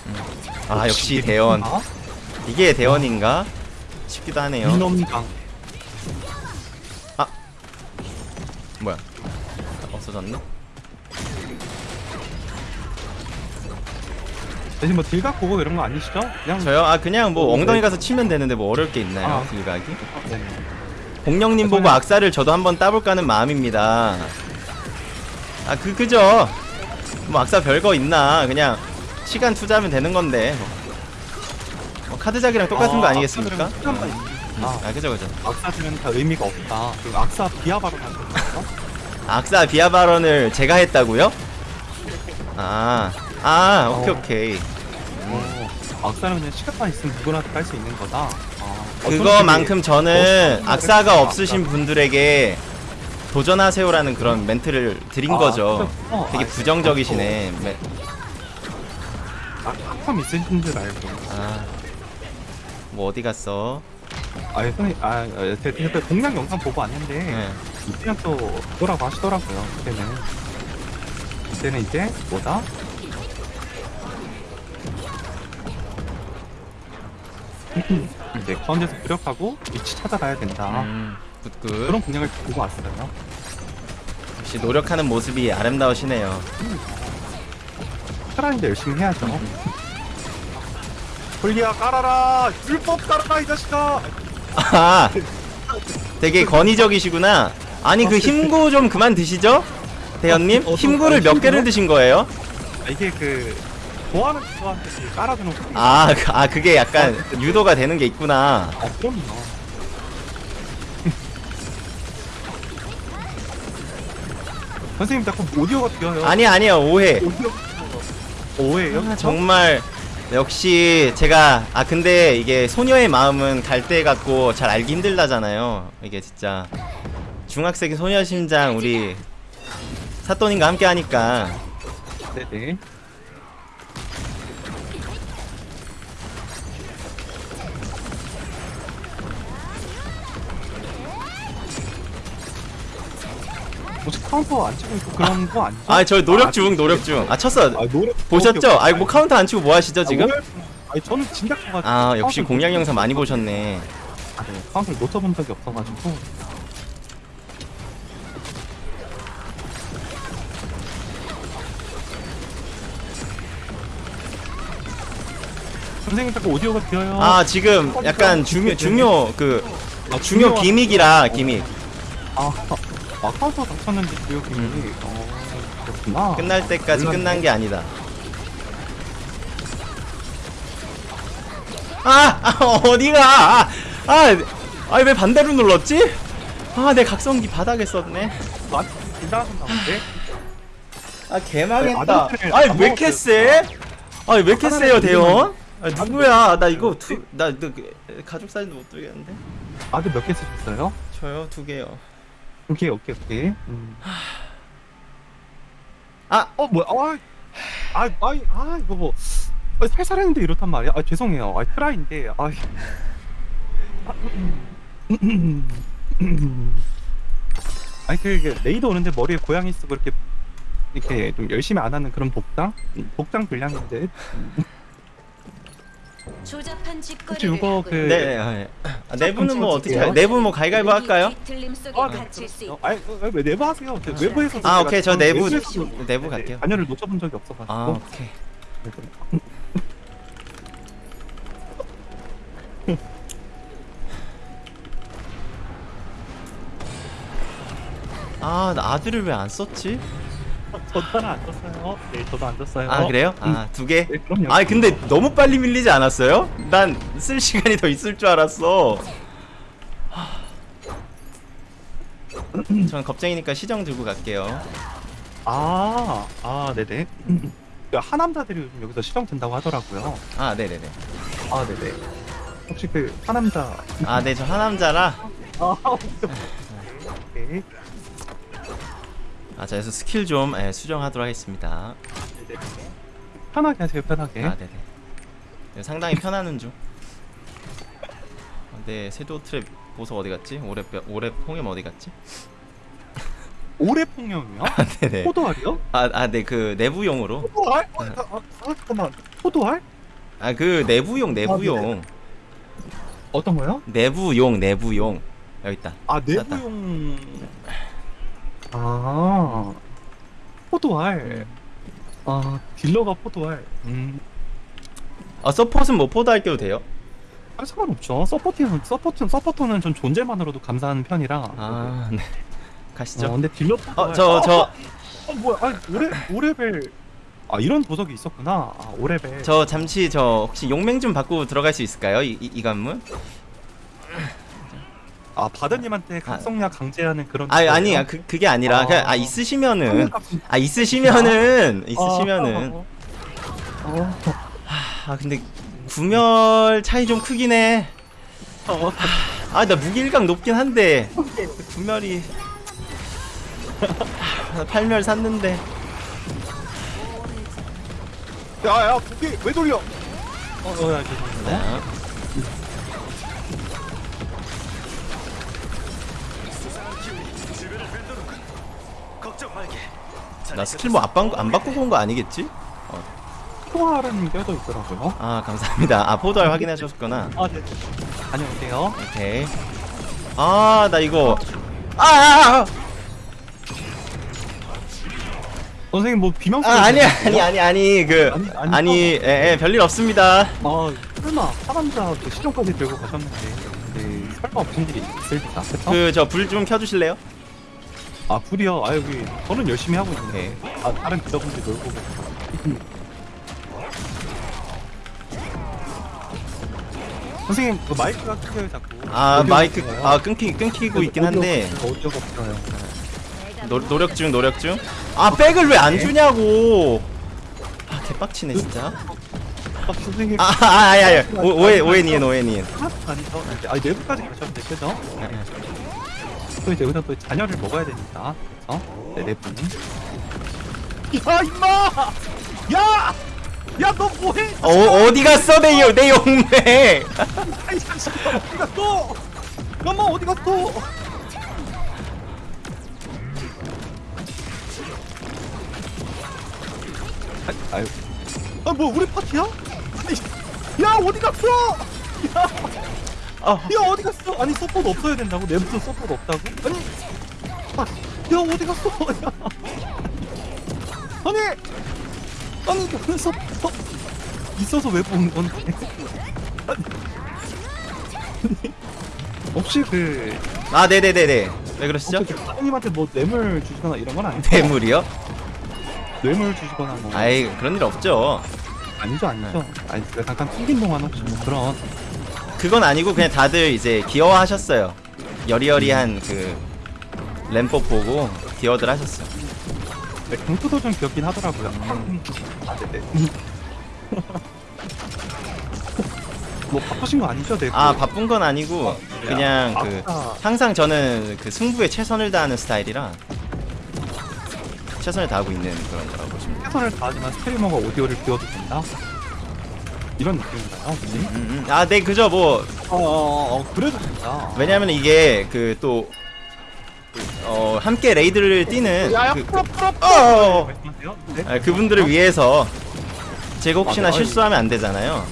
아 역시 대원. 아, 이게 대원인가 싶기도 하네요. 민엄강. 뭐야? 없어졌네. 대신 뭐 딜각 보고 이런 거 아니시죠? 그냥 저요? 아 그냥 뭐 어, 엉덩이 네. 가서 치면 되는데 뭐 어려울 게 있나요? 아. 딜각이? 네. 공룡님 보고 저는- 악사를 저도 한번 따볼까는 마음입니다. 아 그 그죠? 뭐 악사 별거 있나? 그냥 시간 투자하면 되는 건데. 뭐 카드작이랑 똑같은 거 아니겠습니까? 있으니까. 아, 아 그죠 그죠. 악사들은 다 의미가 없다. 그 악사 비하바로 만들었어? 악사 발언을 제가 했다고요? 아, 아, 오케이 어. 오케이. 어, 악사는 그냥 시간만 있으면 누구나 깔수 있는 거다. 아, 그거만큼 저는 악사가 없으신 분들에게 도전하세요라는 그런 멘트를 드린 아, 거죠. 그렇구나. 되게 아, 부정적이시네. 매- 아, 학점 있으신 줄 알고. 아, 뭐 어디 갔어? 아, 아, 제, 제, 제 공략 영상 보고 왔는데, 네. 이때는 또 그거라고 하시더라고요. 그때는. 이때는 이제 뭐다? 이제 가운데서 무력하고 위치 찾아가야 된다. 음, good good. 그런 공략을 보고 왔어요. 역시 노력하는 모습이 아름다우시네요. 사람인데 열심히 해야죠. 홀리야 깔아라 율법 깔아라 이 자식아 아, 되게 권위적이시구나. 아니 그 힘구 좀 그만 드시죠, 대현님. 어, 어, 힘구를 몇 개를? 드신 거예요? 아, 이게 그 좋아하는 친구한테 깔아주는 거 아, 그- 아 그게 약간 유도가 되는 게 있구나. 아 그럼요 선생님 자꾸 오디오가 뛰어요 아니 아니요 오해. 오디오 오해요? 아, 정말 역시 제가 아 근데 이게 소녀의 마음은 갈대 같고 잘 알기 힘들다잖아요. 이게 진짜 중학생의 소녀 심장 우리 사또님과 함께 하니까 네네 혹시 카운터 안 치고 있고 그런 거 아니죠? 아 저 노력 중 노력 중. 아 쳤어. 아, 노래 보셨죠? 아뭐 카운터 안 치고 뭐 하시죠 지금? 아니 저는 진작 쳐가지고 아 역시 카운터를 공략 못- 영상 많이 보셨네. 아, 네. 카운터를 놓쳐본 적이 없어가지고 선생님 자꾸 오디오가 비어요 아 지금 약간 중요 중요 그 아, 중요 gimmick이라 gimmick 아, 아 카운터 다 쳤는데 기억이 음. 어, 그렇구나 끝날 때까지. 끝난 게 아니다. 아, 아 어디가? 아, 아, 아니 왜 반대로 눌렀지? 아, 내 각성기 바닥에 썼네. 아, 긴장하셨나 본데? 아, 개망했다. 아저씨를 아니 안왜 이렇게 세? 아니 왜 이렇게 세요, 하나를 대원? 아, 누구야? 나 이거 투, 나 그, 가족 사진도 못 들겠는데. 아들 몇 개 쓰셨어요? 저요 두 개요. 오케이 오케이 오케이. 음. 아, 어 뭐야? 아, 아, 아, 아 이거 뭐. 아, 살살했는데 이렇단 말이야? 아 죄송해요. 아 트라이인데 아. 아니 그 레이더 오는데 머리에 고양이 쓰고 이렇게 이렇게 좀 열심히 안 하는 그런 복장 음, 복장 불량인데 조잡한 혹시 짓거리를 이거 하고 그 네. 아, 네. 아, 내부는 뭐 어떻게? 할- 내부 뭐 가위가위보 할까요? 뒤틀림 속에 아, 네, 갇힐 수. 있다. 아니 어, 왜 내부 하세요 저 외부에서 아, 오케이. 저 내부 내부에서 내부 네, 갈게요. 자녀를 놓쳐본 적이 없어가지고 아, 오케이. 아, 나 아들을 왜 안 썼지? 저도 안 떴어요 네 저도 안 떴어요 아, 그래요? 아, 두 개? 네 그럼요 아, 근데 너무 빨리 밀리지 않았어요? 난 쓸 시간이 더 있을 줄 알았어. 전 겁쟁이니까 시정 들고 갈게요. 아, 아, 네네. 그 하남자들이 요즘 여기서 시정 든다고 하더라고요. 아, 네네네. 아, 네네. 혹시 그 하남자. 아, 네, 저 하남자라. 아, 오케이. 아, 자, 그래서 스킬 좀 예, 수정하도록 하겠습니다. 편하게 하세요, 편하게. 아, 네네. 네, 상당히 편하는 중. 아, 네, 세도 트랩 보석 어디 갔지? 올해 올해 홍염 어디 갔지? 올해 폭력이요? 아, 네네. 포도알이요? 아, 아, 네, 그 내부용으로. 포도알? 아, 아, 아, 아, 잠깐만. 포도알? 아, 그 내부용, 내부용, 어떤 거요? 내부용, 내부용. 여기 있다. 아, 내부용. 아, 포도알. 아, 딜러가 포도알. 음. 아, 서폿은 뭐 포도 할게도 돼요? 아, 상관없죠. 서포트는, 서포트, 서포터는 전 존재만으로도 감사한 편이라. 아, 네. 어, 가시죠. 근데 딜러 어, 저, 저, 어 뭐야? 아니 오레 오레벨 아 이런 보석이 있었구나. 아 오레벨. 저 잠시 저 혹시 용맹 좀 받고 들어갈 수 있을까요? 이, 이, 이 관문? 아 바드님한테 각성약 강제하는 그런. 아, 아니, 아, 그, 그게 아니라, 아. 그냥, 아, 있으시면은, 아, 있으시면은, 있으시면은. 어, 아, 근데, 구멸 차이 좀 크긴 해. 어, 아, 나 무기일각 높긴 한데, 구멸이. 나 8멸 샀는데. 야야 고개 왜 돌려? 어, 어, 야, 죄송합니다. 나 스킬 뭐 안, 안 바꾸고 온 거 아니겠지? 포도알은 껴져 있더라고요. 아, 감사합니다. 아, 포도알 확인하셨구나. 아 네. 안녕하세요. 오케이. 아, 나 이거. 아, 아, 아, 선생님 뭐 비명 아, 아니, 아니, 아니, 아니, 그, 아니, 아니, 아니, 예, 예, 별일 없습니다. 아 설마 그 시종까지 들고 가셨는데 네, 설마 무슨 일이 있을 리가? 그쵸? 그 저 불 좀 켜주실래요? 아 불이요? 아 여기 저는 열심히 하고 있는데 네. 아 다른 기자분들 놀고. 선생님 그 마이크가 끊겨요 자꾸 아 마이크 끊겨요. 아 끊기 끊기고 있긴 한데 오디오가, 오디오가 없어요 노, 노력 중 노력 중. 아 백을 왜 안 주냐고. 아 개빡치네 진짜. 아, 선생님 아, 아, 아, 아, 아, 오, 오해, 오해 니은, 오해 니은. 아니죠 아 내부까지 가셨는데 그죠? 또 이제 여기서 또 자녀를 먹어야 되니까 그래서 네, 내부는 야 임마 야! 야 너 뭐해? 어, 어디 갔어, 내, 용- 내 용매? 아이 자식 어디 갔어? 임마 어디 갔어? 아, 아유. 아, 뭐 우리 파티야? 아니, 야 어디 갔어? 야, 어, 야 어디 갔어? 아니 서포트 없어야 된다고? 내 무슨 서포트 없다고? 아니, 아, 야 어디 갔어? 야. 아니, 아니 무슨 서포트 있어서 왜본 건데? 아니, 혹시 그 아, 네네네네. 왜 그러시죠? 혹시 사장님한테 뭐 뇌물 주시거나 이런 건 아니죠? 뇌물이요? 뇌물 주시거나 뭐 아이, 그런 일 없죠. 아니죠 아니죠 아니 제가 잠깐 튕긴 동안 혹시 뭐 그런 그건 아니고 그냥 다들 이제 귀여워하셨어요. 여리여리한 그 램법 보고 귀여워들 하셨어요. 네, 경투도 좀 귀엽긴 하더라고요 아 네 네 뭐 바쁘신 거 아니죠 네 아, 바쁜 건 아니고 그냥 그 아까 항상 저는 그 승부에 최선을 다하는 스타일이라 최선을 다하고 있는 그런 거라고 보시면. 최선을 다하지만 스트리머가 오디오를 비워도 된다 이런 느낌인가요 혹시? 음, 음. 아, 네, 그죠. 뭐 어, 어, 어 그래도 된다 왜냐면 이게 그 또 어, 함께 레이드를 뛰는 야 야 그, 풀어 풀어 어, 어, 어. 말씀하세요 네 아, 그분들을 위해서 제가 혹시나 아, 네. 실수하면 안 되잖아요.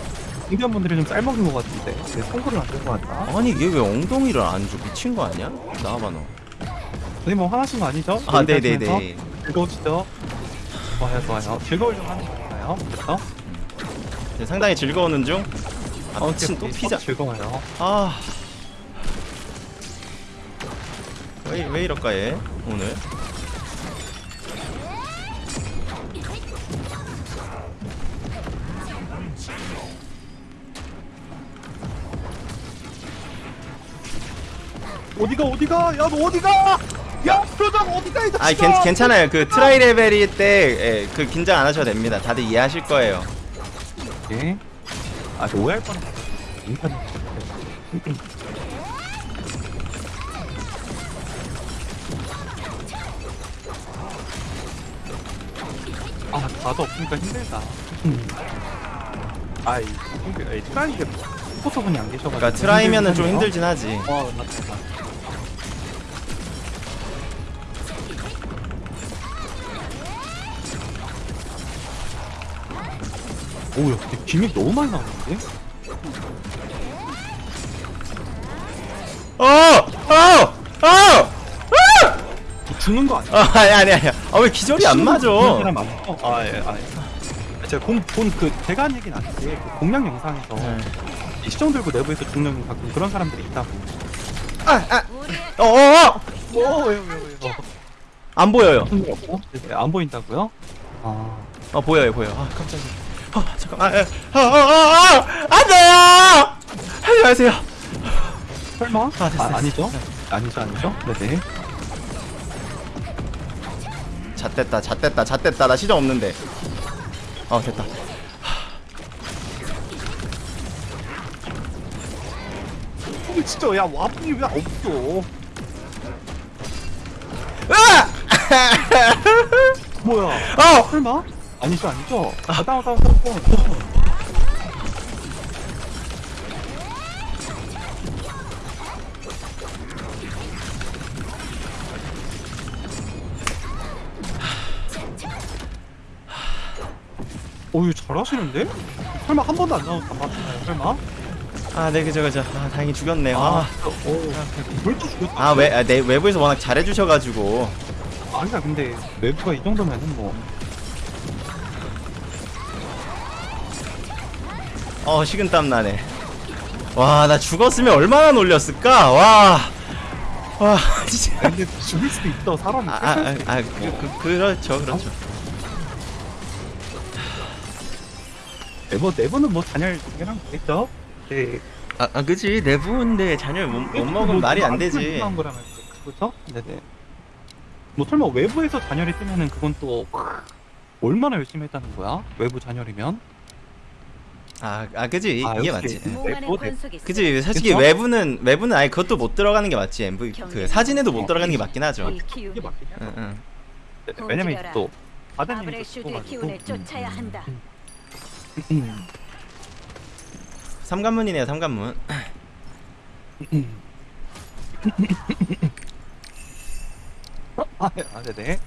공견분들이 좀 쌀먹은 것 같은데 네, 송구를 안된것 같다 아니 얘 왜 엉덩이를 안 줘? 미친 거 아니야? 나와봐 너. 선생님 뭐 화나신 거 아니죠? 아 여기까지 해서 네네네. 즐거우시죠? 좋아요 좋아요 즐거우려고 하는 거니까요 그렇죠? 네, 상당히 즐거우는 중. 아 어, 미친 또 피자. 즐거워요 아. 왜, 왜 이럴까 얘 오늘? 어디가 어디가 야 너 어디가 야 표정 어디가 이 자식아 아 괜, 괜찮아요. 그 트라이 레벨일 때그 긴장 안 하셔도 됩니다. 다들 이해하실 거예요. 예? 아, 저 오해할 뻔했어. 인터넷. 아, 다도 없으니까 힘들다. 아이, 힘들, 이 트라이게 포터분이 안 계셔가지고. 그러니까 트라이면은 좀 힘들긴 힘들진 하지. 하네요. 어, 맞다, 맞다. 오, 야, 근데 기믹 너무 많이 나오는데? 어! 어! 어! 죽는 거 아니야? 아, 아니 아니 아니. 아왜 기절이 안 맞아? 죽는 사람 많죠? 아, 예, 아, 예. 제가 본, 본 그, 제가 한 얘기는 아닌데, 그 공략 영상에서 네. 이 시정 들고 내부에서 죽는 가끔 그런 사람들이 있다고. 아, 아. 어, 어, 어! 오, 왜요, 왜요, 왜요? 안 보여요. 네, 안 보인다고요? 아, 어 보여요 보여. 아 깜짝이야. 어 잠깐. 아, 아, 아, 아, 아, 안 돼요. 안녕하세요. 설마? 아, 됐어, 됐어. 아니죠? 아니죠, 아니죠? 네네. 잣됐다 잣됐다 잣됐다 나 시정 없는데. 어 됐다. 어, 진짜, 야, 와분이 왜 없어? 으아! 뭐야? 어! 설마? 아니죠, 아니죠? 아, 다운, 다운, 다운, 다운. 오, 이거 잘하시는데? 설마 한 번도 안안 맞나요, 설마? 아, 네 그죠 그죠. 아, 다행히 죽였네요. 아, 죽였다. 아, 외, 아, 내 외부에서 워낙 잘해주셔가지고. 아니야, 근데 외부가 이 정도면은 뭐. 어 식은땀 나네 와 나 죽었으면 얼마나 놀렸을까 와 와 진짜 근데 죽을 수도 있어 사람이. 아, 아, 아, 아 그, 그, 그 렇죠 그렇죠 네, 뭐 내부는 뭐 잔열 두개랑 되겠죠. 네. 아, 아 그지 내부인데 자녀를 못, 못 먹으면 말이 안 되지 거라면 그렇죠? 네네. 뭐 설마 외부에서 잔열이 뜨면은 그건 또 얼마나 열심히 했다는 거야? 외부 잔열이면? 아, 아 그지 아, 이게. 맞지 뭐, 권속이 그지 솔직히 그쵸? 외부는 외부는 아예 그것도 못 들어가는 게 맞지 MV 그 사진에도 못 들어가는 게 맞긴 하죠 이 이게 맞긴 해. 응, 응. 네, 왜냐면. 또 바다님이 아브렐슈드의 기운을 쫓아야 한다. 음. 삼관문이네요 삼관문 아, 아, 네네.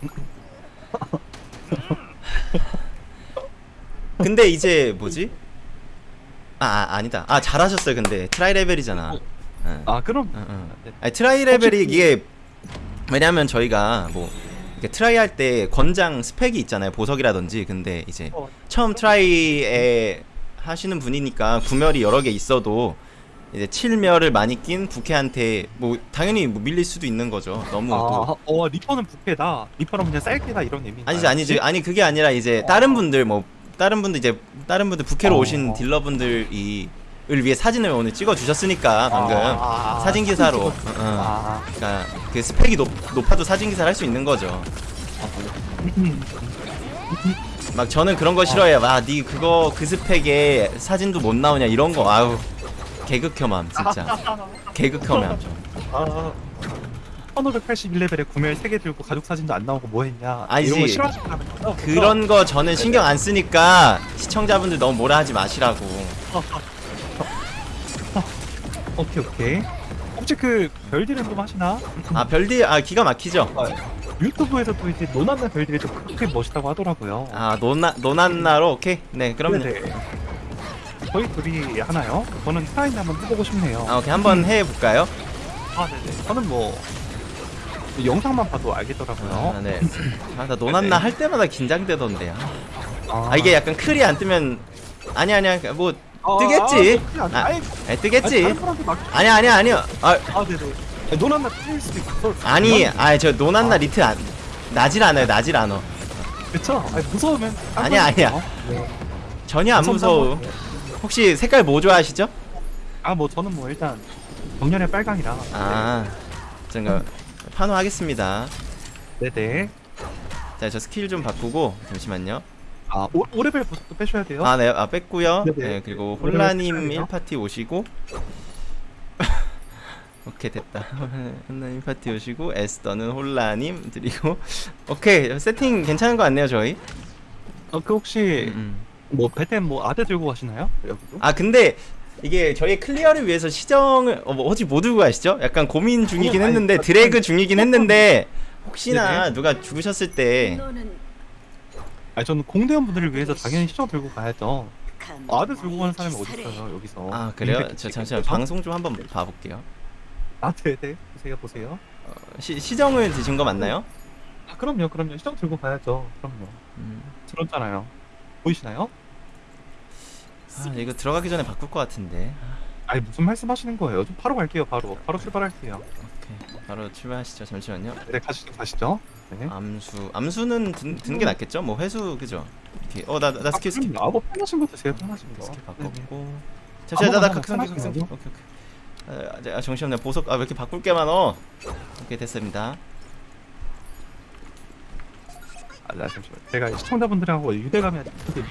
근데 이제 뭐지 아, 아 아니다 아 잘하셨어요 근데 트라이 레벨이잖아 응. 아, 그럼. 응, 응. 네. 아니, 트라이 레벨이 이게 왜냐면 저희가 뭐 트라이 할 때 권장 스펙이 있잖아요 보석이라든지 근데 이제 어. 처음 트라이에 하시는 분이니까 구멸이 여러 개 있어도 이제 7멸을 많이 낀 부캐한테 뭐 당연히 뭐 밀릴 수도 있는 거죠 너무 또 아, 어, 리퍼는 부패다. 리퍼는 그냥 쌀게다 이런 의미. 아니지 아니지 아니 그게 아니라 이제 다른 분들 뭐 다른 분들 이제 다른 분들 부캐로 어. 오신 딜러분들이 을 위해 사진을 오늘 찍어 주셨으니까 방금 아, 사진 기사로 어, 어. 아, 그러니까 그 스펙이 높, 높아도 사진 기사를 할 수 있는 거죠. 막 저는 그런 거 싫어해요. 와 니 그거 그 스펙에 사진도 못 나오냐 이런 거 아우 개극혐함 진짜 개극혐함 좀. 아. 1581레벨에 구멸 3개 들고 가족 사진도 안 나오고 뭐 했냐. 아니지. 이런 거 싫어하시는 분 그런 거 저는 신경 안 쓰니까 시청자분들 너무 뭐라 하지 마시라고. 오케이, 오케이. 혹시 그 별디는 좀 하시나? 아 별디 아 기가 막히죠. 유튜브에서도 이제 노나나 별들이 좀 그렇게 멋있다고 하더라고요. 아 노나 노난나로 오케이 네 그럼요. 네네. 저희 둘이 하나요? 저는 타인 한번 해보고 싶네요. 아 오케이 한번 해 볼까요? 아, 네네. 저는 뭐 영상만 봐도 알겠더라고요. 아, 네. 아 나 노난나 할 때마다 긴장되던데 요. 아, 아 이게 약간 클이 안 뜨면 아니 아니야 뭐 아, 뜨겠지. 아, 아, 아니, 아, 뜨겠지. 사람한테 막 아니야. 아 아, 네네. 아니, 노나나 틀릴 수도 있고. 아니 아저 노난나 리트 안 나질 않아요 나질 않아. 그쵸? 아니, 무서우면. 딴 아니야. 네. 전혀 안 무서워. 혹시 색깔 뭐 좋아하시죠? 아, 뭐 저는 뭐 일단 정년의 빨강이라. 아 제가 판호 하겠습니다. 네네. 자 저 스킬 좀 바꾸고 잠시만요. 아, 오, 오레벨 보석도 빼셔야 돼요. 아네 아 뺐고요. 네네. 네 그리고 홀라님 패션이요? 1파티 오시고. 오케이 됐다. 홀라님 파티 오시고 에스더는 홀라님 드리고 오케이 세팅 괜찮은 거 같네요 저희. 어, 그 혹시 음. 뭐 배템 뭐 아대 들고 가시나요? 여기도? 아 근데 이게 저희 클리어를 위해서 시정을 어, 뭐 어찌 못 들고 가시죠? 약간 고민 중이긴 아니, 했는데 아니, 드래그 중이긴 했는데 혹시나 네네. 누가 죽으셨을 때 너는 아니 저는 공대원 분들을 위해서 당연히 시정 들고 가야죠. 간 아대 들고 가는 사람이 어디 있어요 여기서? 아 그래요? 저 잠시만? 방송 좀 한번 봐볼게요. 아 네네 보세요 보세요. 어, 시, 시정을 드신 거 맞나요? 아 그럼요 그럼요 시정 들고 가야죠. 그럼요. 음. 들었잖아요. 보이시나요? 아 이거 들어가기 전에 바꿀 것 같은데. 아니 무슨 말씀하시는 거예요? 좀 바로 갈게요 바로 바로 출발할게요. 오케이 바로 출발하시죠. 잠시만요. 네 가시죠 가시죠. 네. 암수 암수는 든, 드는 게 낫겠죠? 뭐 회수 그죠? 이렇게 어 나 나 스킬 스킬 아, 뭐 편하신 거 드세요 편하신 거. 스킬 네네. 바꿨고. 잠시만 나나 각성 각성. 오케이 오케이. 아, 아 정신 없네 보석 아 왜 이렇게 바꿀 게 많어? 오케이 됐습니다. 아, 나 잠시만. 제가 시청자분들하고 유대감이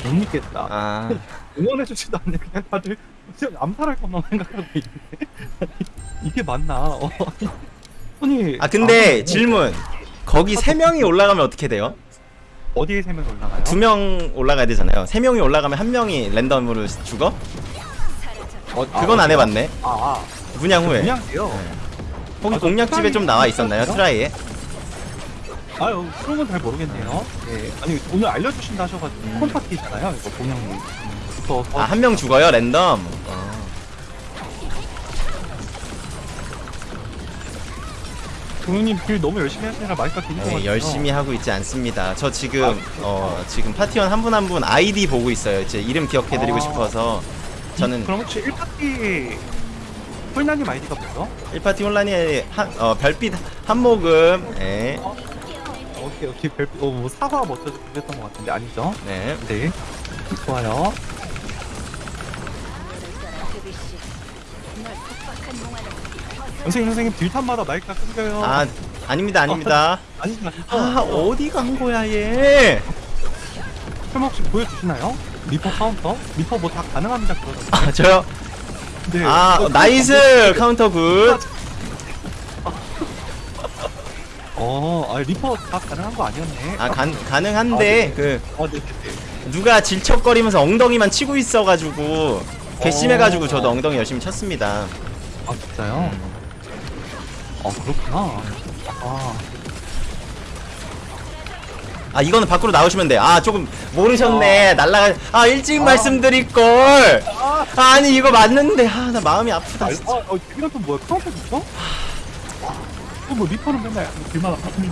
못 믿겠다. 아 응원해주지도 않네. 그냥 다들 그냥 암살할 것만 생각하고 있는데. 이게 맞나? 어. 아니. 아 근데 아, 질문 거기 세 명이 올라가면 어떻게 돼요? 어디에 세 명 올라가요? 두 명 올라가야 되잖아요. 세 명이 올라가면 한 명이 랜덤으로 죽어? 어, 그건 안 해봤네. 아, 아. 분양 후에. 그냥 돼요. 거기 아, 저 공략집에 좀 나와 있었나요? 트라이에? 아유, 그런 건 잘 모르겠네요. 네. 아니, 오늘 알려주신다 하셔가지고, 음. 콘파티잖아요. 이거. 더, 더. 아 한 명 죽어요 랜덤. 어. 동현님 길 너무 열심히 하시느라 마이크가 것 네, 같아요. 열심히 하고 있지 않습니다. 저 지금 아, 어 지금 파티원 한 분 한 분 아이디 보고 있어요. 이제 이름 기억해드리고 아. 싶어서 저는 그럼 혹시 1파티 홀나님 아이디가 뭐죠? 1파티 혼란이 한, 어, 별빛 한 모금. 예. 오케이 오케이 별 어, 뭐 사과 멋져서 그랬던 것 같은데 아니죠? 네. 네 좋아요 선생님 선생님 딜탄마다 마이크가 끊겨요 아, 아닙니다, 아닙니다. 아니죠 아니죠 아, 어디 간 거야, 얘? 설마 혹시 보여주시나요? 리퍼 카운터? 리퍼 뭐 다 가능합니다 그러던데 아, 저요? 네. 아, 어, nice! 카운터 good. 어, 아 리퍼 다 가능한 거 아니었네 아, 간, 가능한데, 그, 어, 네, 네, 네. 누가 질척거리면서 엉덩이만 치고 있어가지고, 괘씸해가지고 어. 저도 엉덩이 열심히 쳤습니다. 아 진짜요? 어 그렇구나 아 아, 이거는 밖으로 나오시면 돼. 아, 조금 모르셨네. 날라가, 아, 일찍 말씀드릴걸. 아니, 이거 맞는데. 아, 나 마음이 아프다. 아, 진짜. 어, 어, 이건 또 뭐야? 카운터 있어? 어, 뭐 리퍼는 맨날 길마다 바꾸는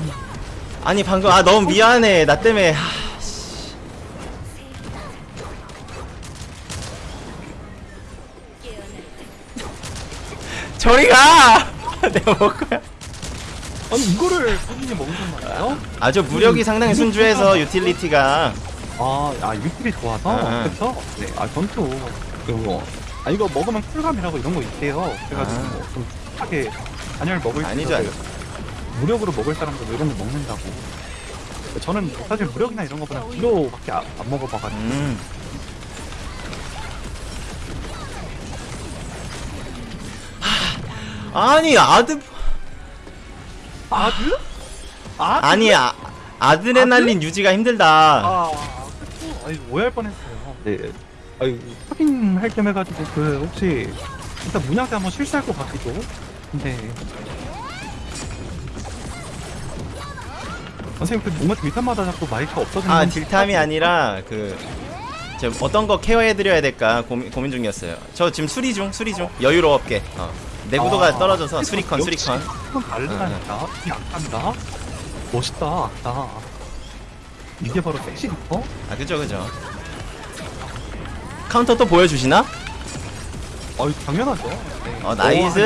아니, 방금, 아, 너무 미안해. 나 때문에. 하, 저리 가! 내가 먹을 거야. 아니 이거를 먹으신 거예요? 아주 무력이 상당히 순주해서 유틸리티가 아, 아 유틸이 좋아서 아. 그쵸? 네, 아 전투 그거 아 이거 먹으면 쿨감이라고 이런 거 있대요. 그래가지고 아. 뭐좀 쿨하게 단열 먹을 아니죠, 수 아니죠. 무력으로 먹을 사람도 이런 거 먹는다고. 저는 사실 무력이나 이런 거보다 기로밖에 안, 안 먹어봐가지고 음. 하, 아니 아드 아드? 아 아니 아, 아드레날린 유지가 힘들다. 아, 그쵸? 아니 오해할 뻔했어요. 네. 아니 확인 할 겸 해가지고 그 혹시 일단 문양대 한번 실수할 것 같기도. 근데 선생님 그 뭔가 딜탄마다 자꾸 마이크가 없어지는 아건 딜탐이 아니라 그. 저 어떤 거 케어해드려야 될까 고민, 고민 중이었어요. 저 지금 수리 중, 수리 중. 여유로웠게. 어. 내구도가 아, 떨어져서 수리컨, 수리컨. 다르다니까. 이 악한다. 멋있다, 악다. 이게 바로 섹시 리퍼? 아 그죠, 그죠. 카운터 또 보여주시나? 아유 당연하죠. 네. 어 nice.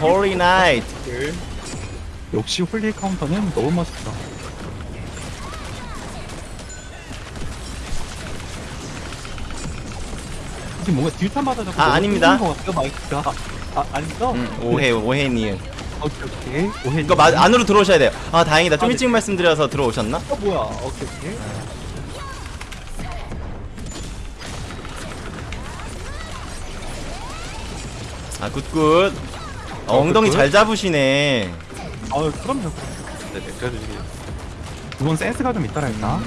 홀리 나이트. 역시 홀리 카운터는 너무 멋있다. 지금 뭔가 딜탄마다 자꾸 아, 너무 아닙니다. 것 같아요, 마이크가. 아, 아니죠? 음, 오해, 오해 니은. 오케이, 오케이. 오해. 이거 마, 안으로 들어오셔야 돼요. 아 다행이다. 좀 아, 네. 일찍 말씀드려서 들어오셨나? 어, 뭐야. 오케이, 오케이. 아 good good. 어, 엉덩이 good good. 잘 잡으시네. 아유, 그럼요. 네네. 그래도 이게. 그건 센스가 좀 있다랄까?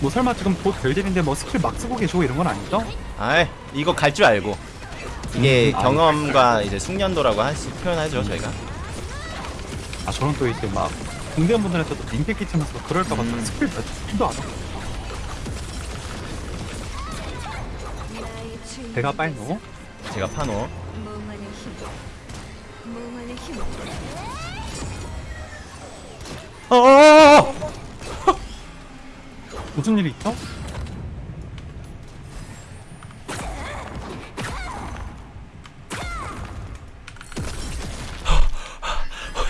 뭐 설마 지금 곧 별딜인데 뭐 스킬 막 쓰고 계시고 이런 건 아니죠? 아 이거 갈 줄 알고. 이게 음, 아, 경험과 이제 숙련도라고 할수 표현하죠 저희가. 아 저는 또 이제 막 공대원분들한테도 민폐 끼치면서 그럴까봐 음. 스킬 몇 스킬도 안 하고. 배가 빨노 제가 파노. 어어어! 무슨 일이?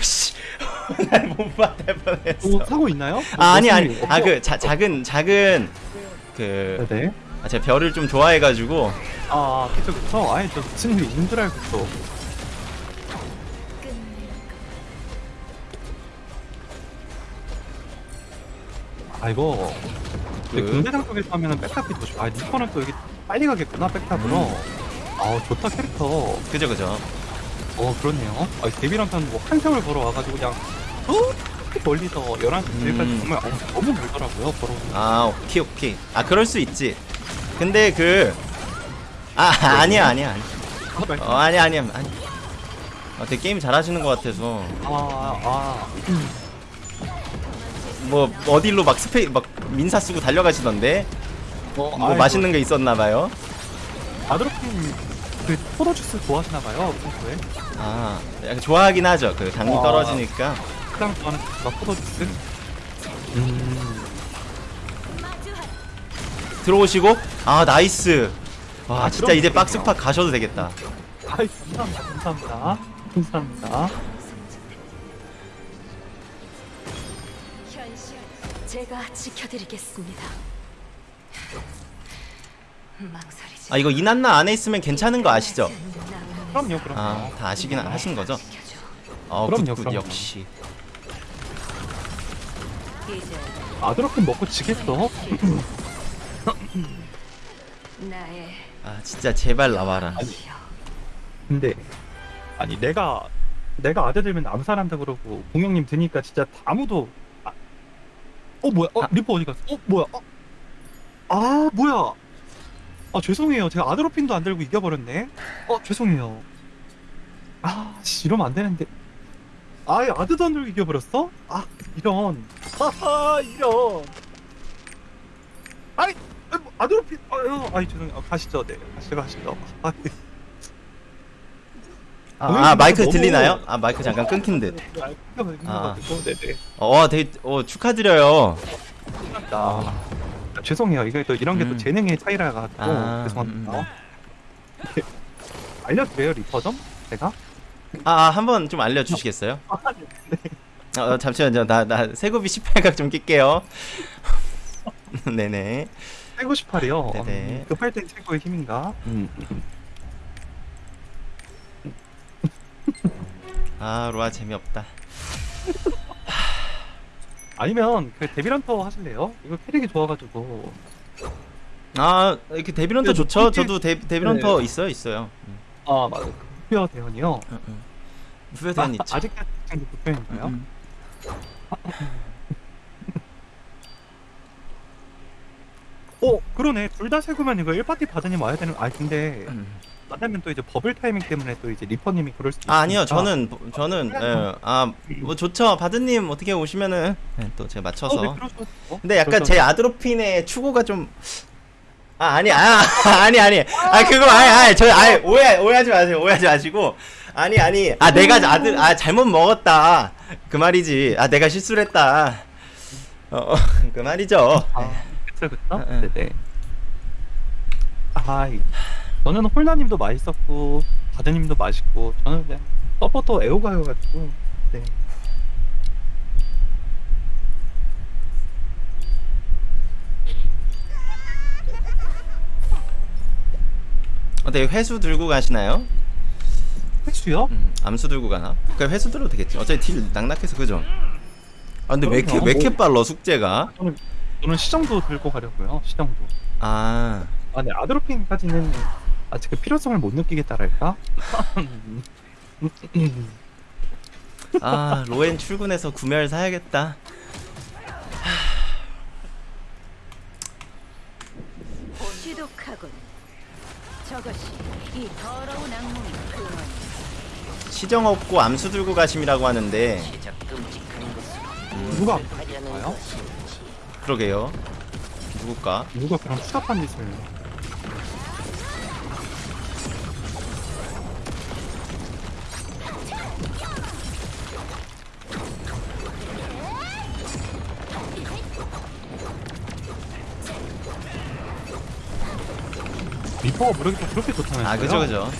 씨. 날못 받을 뻔했어. 뭐 사고 있나요? 아 아니 무슨 아니. 일? 아? 그 작은 작은 그 네네 아, 제가 별을 좀 좋아해가지고 아 그쵸 그쵸 아니 저 무슨 있는 줄 알고 또 아 이거 근데 그- 공대장 쪽에서 하면은 백탑이 더 좋아 아 니퍼는 또 여기 빨리 가겠구나 백탑으로 음. 아 좋다 캐릭터 그죠 그죠. 어 그렇네요 아 데뷔랑탄 뭐한 세월 걸어와가지고 그냥 어? 멀리서 11시 내일까지 음. 정말 어, 너무 멀더라고요 걸어 아 오케이 오케이. 아 그럴 수 있지. 근데 그 아, 아니야 아니야 아니야. 어 아니야 아니야 아니. 어, 되게 게임 잘하시는 것 같아서 아 아 뭐 어디로 막 스페 막 민사 쓰고 달려가시던데 뭐, 뭐 맛있는 거 있었나 봐요. 아드로핀 그 포도주스 좋아하시나봐요 평소에 아 약간 좋아하긴 하죠. 그 당이 아. 떨어지니까. 가장 좋아하는 주스가 포도주스 음 들어오시고 아 nice. 와 아, 진짜 이제 그렇군요. 박스팍 가셔도 되겠다 아이 감사합니다 감사합니다 감사합니다 제가 지켜드리겠습니다. 망설이지. 아 이거 이난나 안에 있으면 괜찮은 거 아시죠? 그럼요 그럼요 아다 아시긴 하- 하신 거죠? 어 그럼요, good good 그럼요. 역시 아드로핀 먹고 지겠어 아 진짜 제발 나와라 지요. 근데 아니 내가 내가 아들 들면 암살한다 그러고 공영님 드니까 진짜 아무도 아, 어 뭐야? 어 아. 리퍼 어디 갔어? 어 뭐야? 어, 아 뭐야? 아 죄송해요. 제가 아드로핀도 안 들고 이겨버렸네. 어 죄송해요. 아 씨, 이러면 안 되는데. 아예 아드도 안 들고 이겨버렸어? 아 이런. 하하 이런. 아니, 뭐, 아드로핀 아유 아이 죄송해요. 아, 가시죠. 네 가시죠 가시죠. 아, 아, 아 마이크 너무- 들리나요? 아 마이크 잠깐 끊긴 듯 아, 끊겨가지고 아. 네네. 어, 되게 어, 축하드려요. 아, 죄송해요. 이게 또 이런 게또 음. 재능의 차이라 가지고 아, 죄송합니다. 알려드려요 리퍼 좀 제가? 아, 아 한번 좀 알려주시겠어요? 어, 어, 잠시만요. 나, 나 세고비 18각 좀 낄게요. 네네. 최고 18이요. 네네. 급할 땐 최고의 힘인가? 음. 아, 로아 재미없다. 아니면 그 데빌런터 하실래요? 이거 캐릭이 좋아가지고 아, 이렇게 데빌런터 네, 좋죠? 이게- 저도 데, 데빌런터 네. 있어요, 있어요. 음, 아 맞아 부표 대원이요. 음, 음. 부여대원 있죠. 아직까지 부표인가요? 어 그러네 둘 다 세구면 이거 1파티 받으니 와야 되는 아 근데 음. 만나면 또 이제 버블 타이밍 때문에 또 이제 리퍼님이 그럴 수도 아, 아니요. 있으니까. 저는 저는 예, 아, 뭐 좋죠. 바드님 어떻게 오시면은 예, 또 제가 맞춰서. 어, 네, 돼요. 근데 약간 제 아드로핀의 추구가 좀. 아 아니 아 아니 아니 아 그거 아니 아니 저 아니 오해 오해하지 마세요 오해하지 마시고 아니 아니 아 내가 아들 아 잘못 먹었다 그 말이지 아 내가 실수를 했다 어그 말이죠 아, 그쵸, 그쵸? 어, 어. 네네. 아, 이- 저는 홀라님도 맛있었고, 바드님도 맛있고, 저는 그냥 서포터 애호가여가지고, 네. 어때 회수 들고 가시나요? 횟수요? 음, 암수 들고 가나? 그 회수 들어도 되겠지 어차피 딜 낙낙해서 그죠? 아 근데 왜 이렇게 그럼요. 왜 이렇게 빨라 숙제가? 저는, 시정도 들고 가려고요, 시정도. 아 아, 네, 아드로핀까지는 아직 그 필요성을 못 느끼겠다랄까? 아 로엔 출근해서 구멸 사야겠다. 시정 없고 암수 들고 가심이라고 하는데 누가 아플까요? 그러게요. 누굴까? 누가 그런 추잡한 짓을. 리퍼가 모르겠다 그렇게 좋다면서요? 아 그죠 그죠.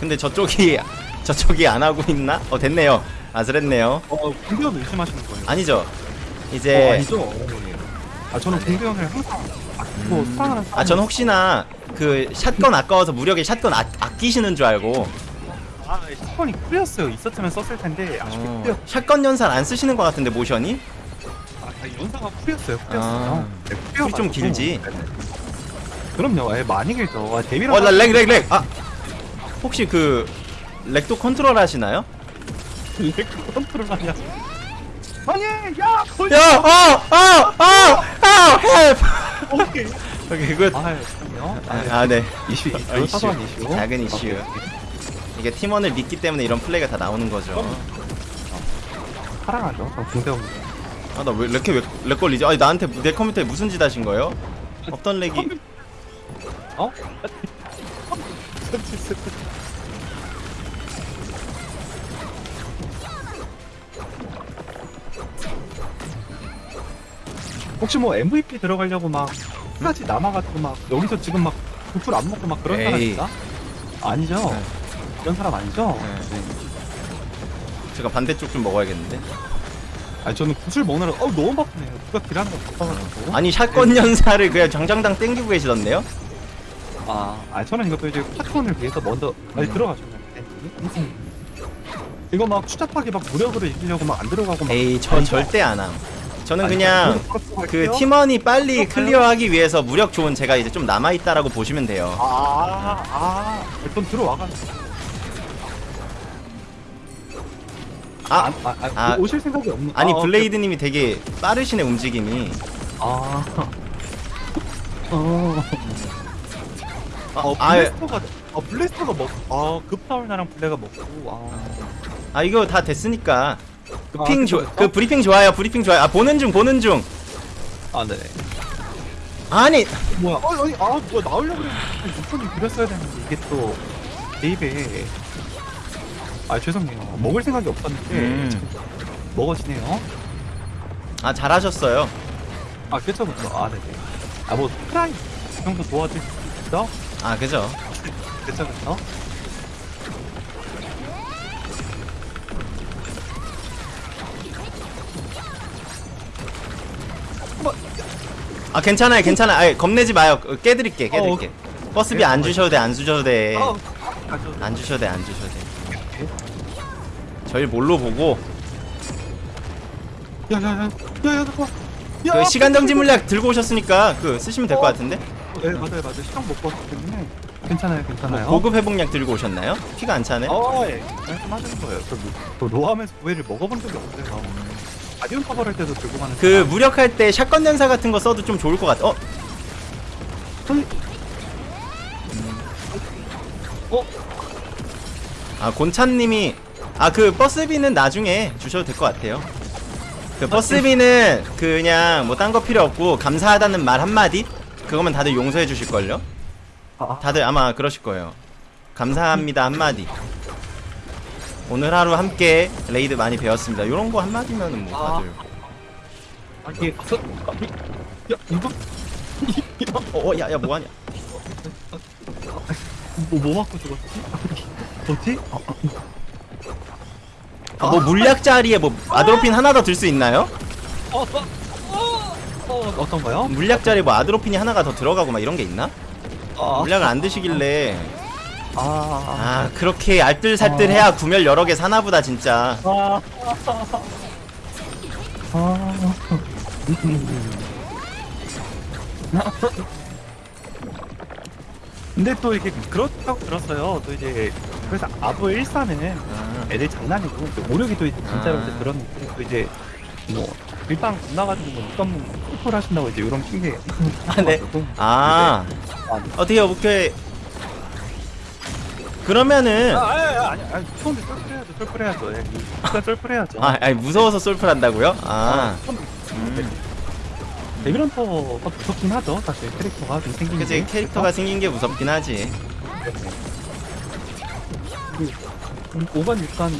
근데 저쪽이 저쪽이 안 하고 있나? 어 됐네요. 아슬했네요. 어, 공격을 의심하시는 거예요? 아니죠. 어, 이제 아니죠. 아 저는 공격을 항상 아끼고 사랑하는 아 저는 혹시나 그 샷건 아까워서 무력에 샷건 아, 아끼시는 줄 알고 아 사건이 풀렸어요. 있었으면 썼을 텐데 아쉽게 어, 풀렸. 샷건 연산 안 쓰시는 것 같은데 모션이? 아 연사가 풀렸어요. 풀렸어요. 아, 네, 좀 풀려가지고. 길지? 네. 그럼요. 예, 많이 길죠. 아, 데뷔랑 어 lag lag lag. 아 혹시 그 lag도 컨트롤 하시나요? lag 컨트롤 하냐? 아니 야 거의 야, 어, 어, 어, 어, help. 오케이. 오케이, good. 아 그럼요. 아, 아, 네. 이슈 아, 이슈 이슈. 사소한 이슈. 작은 이슈. 이게 팀원을 믿기 때문에 이런 플레이가 다 나오는 거죠. 사랑하죠. 저 공대원. 아, 나왜 이렇게 왜, 렉 걸리지? 아니, 나한테 내 컴퓨터에 무슨 짓 하신 거예요? 어떤 렉이? 어? 혹시 뭐 MVP 들어가려고 막 끝까지 남아가지고 막 여기서 지금 막 구슬 안 먹고 막 그런 에이. 사람인가? 아니죠. 네. 그런 사람 아니죠. 네. 네. 제가 반대쪽 좀 먹어야겠는데. 아니 저는 구슬 먹느라 어 너무 바쁘네요. 누가 딜하는 거 바빠가지고. 아니 샷건 연사를 그냥 장장당 땡기고 계시던데요? 아, 아 저는 이것도 이제 파트원을 위해서 먼저 아니 들어가죠. 이거 막 추잡하게 막 무력으로 이기려고 막 안 들어가고 막. 에이 저? 절대 안 함. 저는 그냥 그. 팀원이 빨리? 클리어하기 위해서 무력 좋은 제가 이제 좀 남아 있다라고 보시면 돼요. 아, 아, 일단 들어와가지고. 아, 아, 아, 아, 아. 오실 생각이 없는. 아니 아, 블레이드님이 되게 빠르시네 움직임이. 아. 어. 어, 아, 블래스터가, 어, 블래스터가 먹, 아, 급파울 나랑 블레가 먹고, 아. 아 이거 다 됐으니까. 그 아, 핑 그쵸, 조, 그쵸? 그 브리핑 좋아요. 브리핑 좋아요. 아 보는 중 보는 중. 아, 네네. 아니 뭐야, 어, 아니, 아, 뭐야, 나오려고 그랬는데, 6분이 드렸어야 되는데, 이게 또, 내 입에. 아, 죄송해요. 먹을 생각이 없었는데, 음. 먹어지네요. 아 잘하셨어요. 아, 그쵸. 아, 네네. 아, 뭐, 프라이 정도 도와줄 수 있어? 아 그죠. 그쵸. 아 괜찮아요 괜찮아. 아 겁내지 마요. 어, 깨드릴게 깨드릴게. 버스비 안 주셔도 돼안 주셔도 돼. 아, 가져도 돼. 안 주셔도 돼안 주셔도 돼. 저희 뭘로 보고 야, 야, 야, 야, 야, 잠깐. 야, 그 시간 정지 물약 들고 오셨으니까 그 쓰시면 될 것 같은데. 네, 맞아요, 맞아요. 시간 왔기 때문에 괜찮아요, 괜찮아요. 고급 회복약 들고 오셨나요? 피가 안 차네. 어, 예. 말씀하시는 거예요. 저, 뭐- 저 로함에서 구애를 먹어본 적이 없어요. 가디언 커버할 때도 들고 가는 그. 무력할 때 샷건 연사 같은 거 써도 좀 좋을 것 같아. 어? 저기- 어? 아 곤찬님이 아 그 버스비는 나중에 주셔도 될 것 같아요. 그 버스비는 그냥 뭐 딴 거 필요 없고 감사하다는 말 한마디 그거면 다들 용서해 주실 걸요. 아, 다들 아마 그러실 거예요. 감사합니다 한마디. 오늘 하루 함께 레이드 많이 배웠습니다. 요런 거 한마디면은 뭐 아. 다들. 아, 이게 그, 아, 이- 야, 이거 어, 야, 야, 뭐하냐? 뭐, 뭐 맞고 죽었지? 뭐지? 어, 아, 뭐 물약 자리에 뭐 아드로핀 하나 더 들 수 있나요? 어, 어, 어, 어, 어떤가요? 물약 자리에 뭐 아드로핀이 하나가 더 들어가고 막 이런 게 있나? 아, 물약을 안 드시길래 아, 아 그렇게 알뜰살뜰해야 구멸 여러 개 사나보다 진짜 아, 아, 근데 또 이게 그렇다고 들었어요. 또 이제 그래서 아부 1사는 아, 애들 장난이고 이제 오력이 또 이제 진짜로 아. 이제 들었는데 또 이제 뭐 일방 겁나가지고 뭐 육감 스포를 하신다고 이제 이런 핑계 아, 네. 아 아, 네. 어떻게 어떻게 그러면은 아, 아니, 아니, 아니, 처음에 썰풀해야죠, 썰풀해야죠. 예. 일단 썰풀해야죠. 아 아니 무서워서 솔플 한다고요? 아 처음- 음. 데빌런터가 무섭긴 하죠, 사실 캐릭터가 좀 생긴 그치 게. 캐릭터가 생긴 게 무섭긴 하지 음, 오간 육간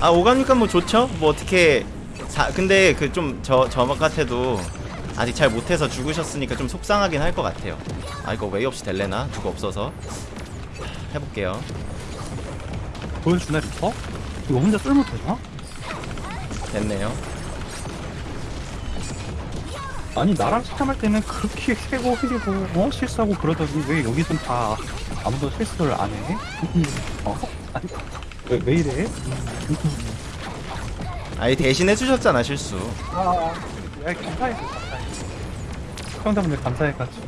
아 오가니까 뭐 좋죠? 뭐 어떻게 사, 근데 그 좀저저 같아도 아직 잘 못해서 죽으셨으니까 좀 속상하긴 할 것 같아요 아 이거 웨이 없이 될래나? 누구 없어서 해볼게요 보여주나 리퍼? 이거 혼자 쏠 못하나? 됐네요 아니 나랑 시참할 때는 그렇게 세고 흘리고 어 실수하고 그러더니 왜 여기선 다 아무도 실수를 안 해? 어? 아니 왜, 왜 이래? 아니 대신 해주셨잖아 실수 아, 야, 감사해서 감사해. 시청자분들 감사해가지고.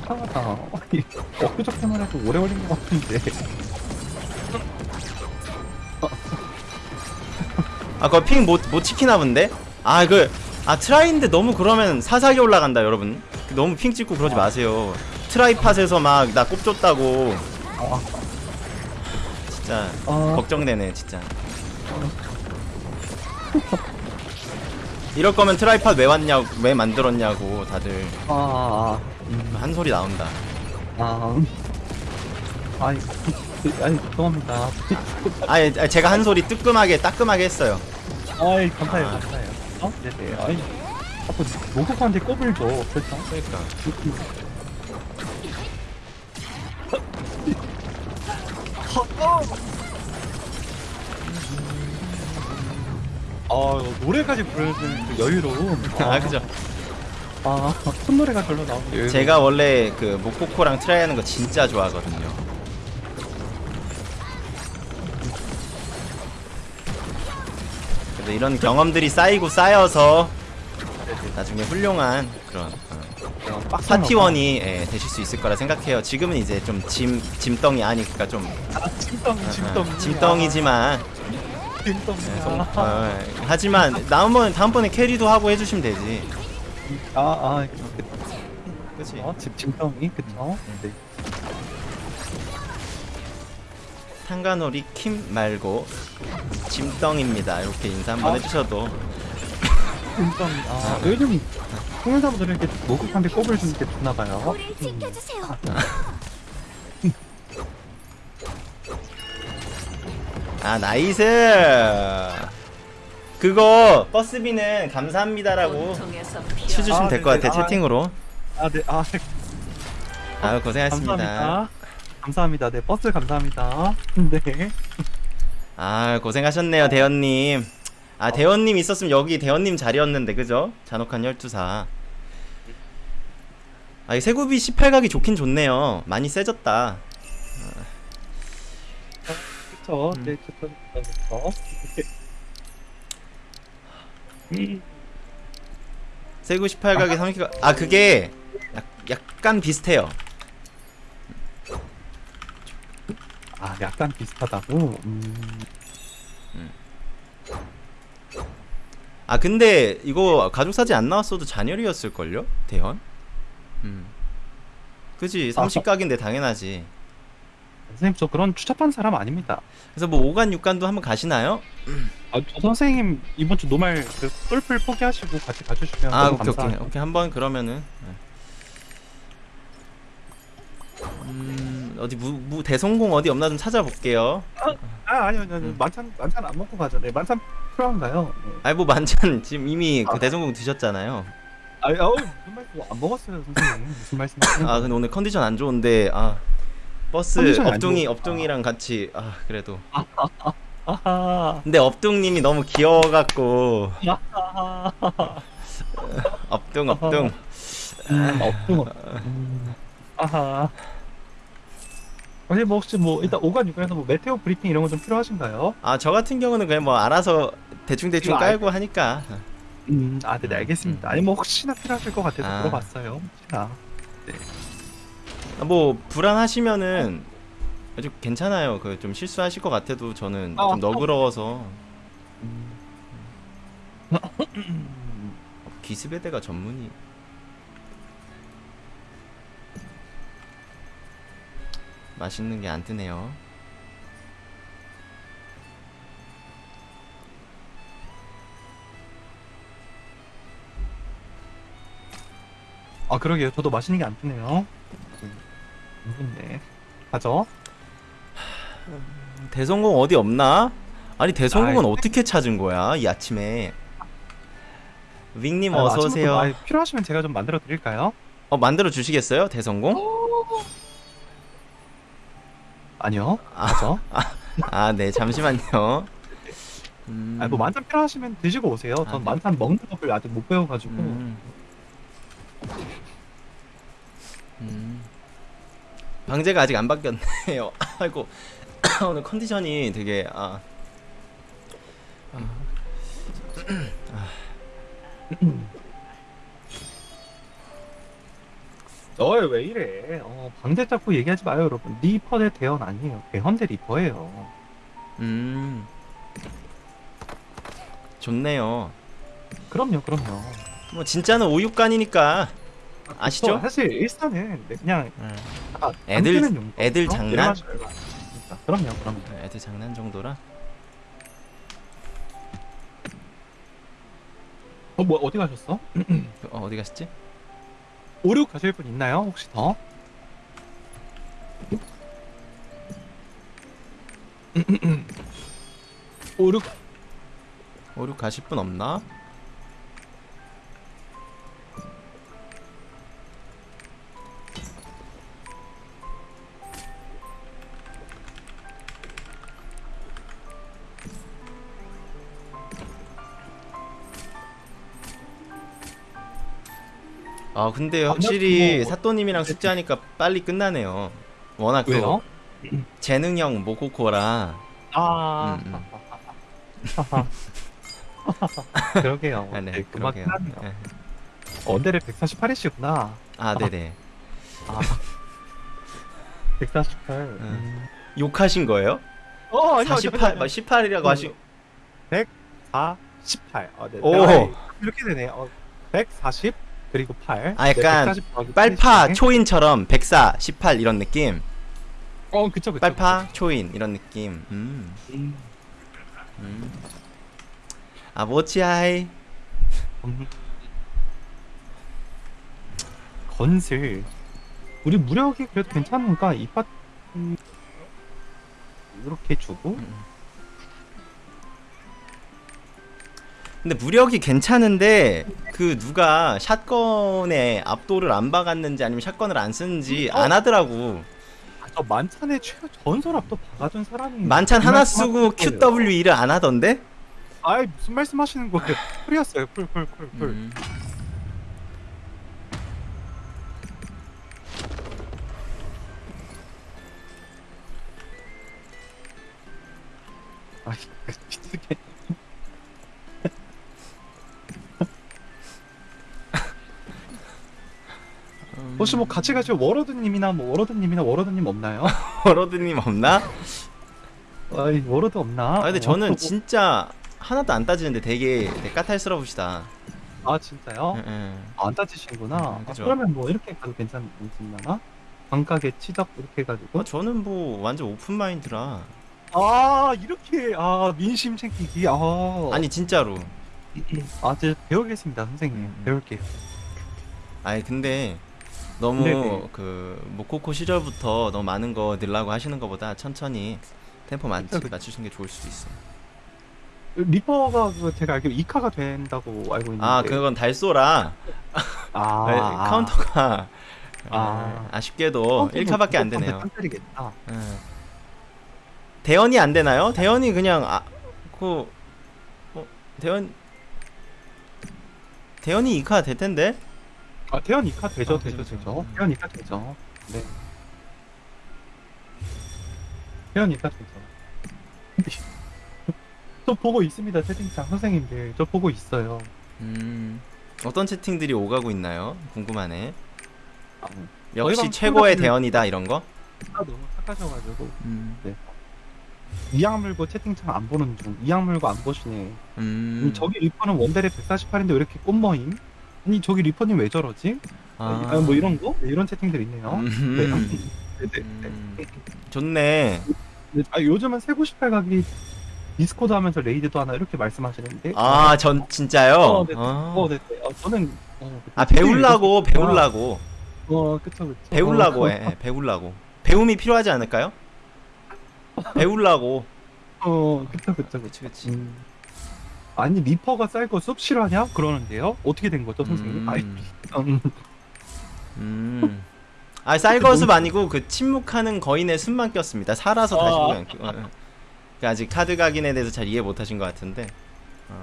이상하다. 아니, 엊그저께만 해도 오래 걸린 것 같은데. 아 그거 ping 못 못 지키나 본데? 아 그 아 트라이인데 너무 그러면 사사게 올라간다 여러분 너무 ping 찍고 그러지 마세요 트라이팟에서 막 나 꼽줬다고 아, 진짜 아. 걱정되네 진짜 이럴 거면 트라이팟 왜 왔냐고 왜 만들었냐고 다들 아, 음, 한 소리 나온다 아, 음. 아니, 그, 아니, 죄송합니다. 아니 아니, 제가 한 소리 뜨끔하게 따끔하게 했어요 아이, 감사해요, 아. 감사해요. 어? 네네. 아니, 자꾸 로그한테 꼽을 줘. 그렇죠? 그러니까 아 노래까지 부르는 그 여유로움. 아 그죠 아, 절로 나오는 여유로움. 제가 원래 그 모코코랑 트라이 하는 거 진짜 좋아하거든요 그래서 이런 경험들이 쌓이고 쌓여서 나중에 훌륭한 그런 어, 파티원이 예, 되실 수 있을 거라 생각해요 지금은 이제 좀 짐 짐덩이 아니니까 좀 아, 짐덩이, 어, 짐덩이. 어, 짐덩이지만 예, 송- 어, 하지만 다음번 다음번에 캐리도 하고 해주시면 되지 아, 아, 그, 그렇지 어, 집 짐덩이, 그쵸? 네. 탄가놀이 킴 말고 짐덩입니다. 이렇게 인사 한번 아. 해주셔도 짐덩이. 아, 요즘 통일사분들은 이렇게 목욕한테 꼽을 주는 게 좋나봐요. 우리 지켜주세요. 아 nice. 그거 버스비는 감사합니다라고 쳐주시면 아, 될것 네네. 같아 아. 채팅으로. 아, 네, 아, 아 고생하셨습니다. 감사합니다. 감사합니다. 네, 버스 감사합니다. 네. 아 고생하셨네요 대현님. 아 대현님 있었으면 여기 대현님 자리였는데 그죠? 잔혹한 12사. 아, 이 세구빛 18각이 좋긴 좋네요. 많이 세졌다. 그쵸. 음. 네, 그쵸. 그쵸. 음, 세구 18각에 30각. 아 그게 약, 약간 비슷해요. 아, 약간 비슷하다고? 음, 아 근데 이거 가족 사진 안 나왔어도 잔열이었을걸요? 대현? 음. 그지 아, 30각인데 당연하지 선생님, 저 그런 추잡한 사람 아닙니다. 그래서 뭐 5간 6간도 한번 가시나요? 아, 저 선생님, 이번 주 노말 그 똘플 포기하시고 같이 가주시면 아 오케이 오케이 감사하죠. 오케이 한번 그러면은 네. 음 어디 무, 무 대성공 어디 없나 좀 찾아볼게요 아, 아니요, 아니요. 음. 만찬, 만찬 안 먹고 가죠. 네, 만찬 필요한가요? 네. 아니 뭐 만찬 지금 이미 그 아. 대성공 드셨잖아요 아니, 어우, 무슨 말씀, 안 먹었어요, 선생님. 무슨 말씀 아 근데 오늘 컨디션 안 좋은데 아 버스 업둥이. 업둥이랑 같이 아 그래도 아하, 근데 업둥님이 너무 귀여워갖고 아하. 업둥 업둥 음. 음, 아하. 아니 뭐 혹시 뭐 일단 5간 6간에서 뭐 meteor 브리핑 이런 거 좀 필요하신가요? 아 저 같은 경우는 그냥 뭐 알아서 대충 대충 이거 알- 깔고 하니까 음, 아, 네, 네, 알겠습니다. 음. 아니 뭐 혹시나 필요하실 것 같아서 아. 물어봤어요. 혹시나. 뭐 불안하시면은 아주 괜찮아요. 그 좀 실수하실 것 같아도 저는 아, 좀 너그러워서 음. 기습에대가 전문이 맛있는 게 안 뜨네요. 아 그러게요. 저도 맛있는 게 안 뜨네요. 네. 가죠. 대성공 어디 없나? 아니 대성공은 아이. 어떻게 찾은 거야 이 아침에? 윙님 아, 어서 오세요. 뭐, 아, 필요하시면 제가 좀 만들어 드릴까요? 어 만들어 주시겠어요 대성공? 아니요. 아. 가죠. 아네 잠시만요. 음, 아니 뭐 만찬 필요하시면 드시고 오세요. 아, 전 네. 만찬 먹는 법을 아직 못 배워가지고. 음. 음. 방제가 아직 안 바뀌었네요. 아이고 오늘 컨디션이 되게 아. 너왜 왜 이래? 어, 방대 잡고 얘기하지 마요, 여러분. 리퍼 대 대원 아니에요. 대헌 대 리퍼예요. 음. 좋네요. 그럼요, 그럼요. 뭐 진짜는 오육간이니까 아시죠? 저 사실 일산은 네, 그냥 음. 다 애들-. 애들 어? 장난? 그럼요, 그럼요. 애들 장난 정도라. 어, 뭐 어디 가셨어? 어, 어디 가셨지? 오류 가실 분 있나요? 혹시 더? 오류 오륙 가실 분 없나? 아 근데 안 확실히 사또님이랑 숙제하니까 빨리 끝나네요. 워낙 또 왜요? 재능형 모코코라. 아. 음, 그러게요. 아, 네, 네, 금방 그러게요. 끝났네요. 네. 언데를 148이시구나. 아 네네. 아. 148. 음. 욕하신 거예요? 어, 아니요, 48, 아니요, 18이라고 하시. 4, 18. 어, 네. 오. 네. 이렇게 되네. 어, 140 그리고 8. 아, 약간 140 더하기 빨파 80이네. 초인처럼 104, 18 이런 느낌. 어, 그쵸, 그쵸. 빨파 초인 이런 느낌. 음. 그쵸. 음. 음. 아 모치아이. 음. 건슬. 우리 무력이 그래도 괜찮으니까 이 파트 이렇게 주고 근데 무력이 괜찮은데 그 누가 샷건에 압도를 안 박았는지 아니면 샷건을 안 쓰는지 어? 안 하더라고. 아, 저 만찬의 최 전설 압도 박아준 사람이 만찬 그 하나 말씀 쓰고 하시는 거예요. QWE를 안 하던데? 아이 무슨 말씀 하시는 거예요? 풀이었어요. 풀풀풀 풀. 음. 아이 미치게. 혹시 뭐 같이 가실 워로드님이나 뭐 워로드님이나 워로드님 없나요? 워러드님 없나? 아이 워로드 없나? 아 근데 어, 저는 또- 진짜 하나도 안 따지는데 되게, 되게 까탈스러우시다. 아 진짜요? 응, 응. 안 따지시는구나. 음, 아. 그러면 뭐 이렇게 가도 괜찮나? 광각에 치덕 이렇게 해가지고. 어, 저는 뭐 완전 open mind라. 아 이렇게 아 민심 챙기기. 아 아니 진짜로. 아 이제 배우겠습니다 선생님. 음, 음. 배울게요. 아니 근데 너무 네네. 그 모코코 시절부터 너무 많은 거 늘라고 하시는 것보다 천천히 템포 맞, 그쵸, 그쵸. 맞추시는 게 좋을 수도 있어. 리퍼가 그 제가 알기로 2카가 된다고 알고 있는데. 아 그건 달소라 아, 네, 아. 카운터가 아. 아, 쉽게도 1카밖에 안 되네요. 딴짜리겠다. 응. 대연이 안 되나요? 대연이 그냥 아그 어, 대연 대연이 2카 될 텐데. 아 태연 2카 되죠, 아, 되죠, 되죠. 그죠. 태연 2카 되죠. 네. 태연 2카 되죠. 저 보고 있습니다 채팅창 선생님들 저 보고 있어요. 음. 어떤 채팅들이 오가고 있나요? 궁금하네. 아, 역시 방 최고의 대연이다 이런 거? 아, 너무 착하셔가지고 음. 이악 물고 채팅창 안 보는 중 이악 물고 안 보시네. 음. 음, 저기 리퍼는 원벨에 148인데 왜 이렇게 꽃머임? 아니 저기 리퍼님 왜 저러지? 아, 뭐 이런 거? 네, 이런 채팅들 있네요. 음. 네. 네, 네, 음. 좋네. 네. 아, 요즘은 398 각이 디스코드 하면서 raid도 하나 이렇게 말씀하시는데 아, 전 진짜요? 어, 네. 아. 어, 네, 네. 어, 저는 어, 아, 배울라고, 배울라고. 어, 그쵸, 그쵸. 배울라고, 어, 예, 배울라고. 배움이 필요하지 않을까요? 배울라고. 어, 그쵸, 그쵸, 그쵸. 그치, 그치. 음. 아니 리퍼가 쌀거 숲 싫어하냐? 그러는데요. 어떻게 된 거죠, 선생님? 음. 아이, 음. 음. 아, 쌀거숲 아니고 그 침묵하는 거인의 숲만 꼈습니다. 살아서 다시 아. 보면. 어, 어. 그 아직 카드 각인에 대해서 잘 이해 못 하신 것 같은데. 어.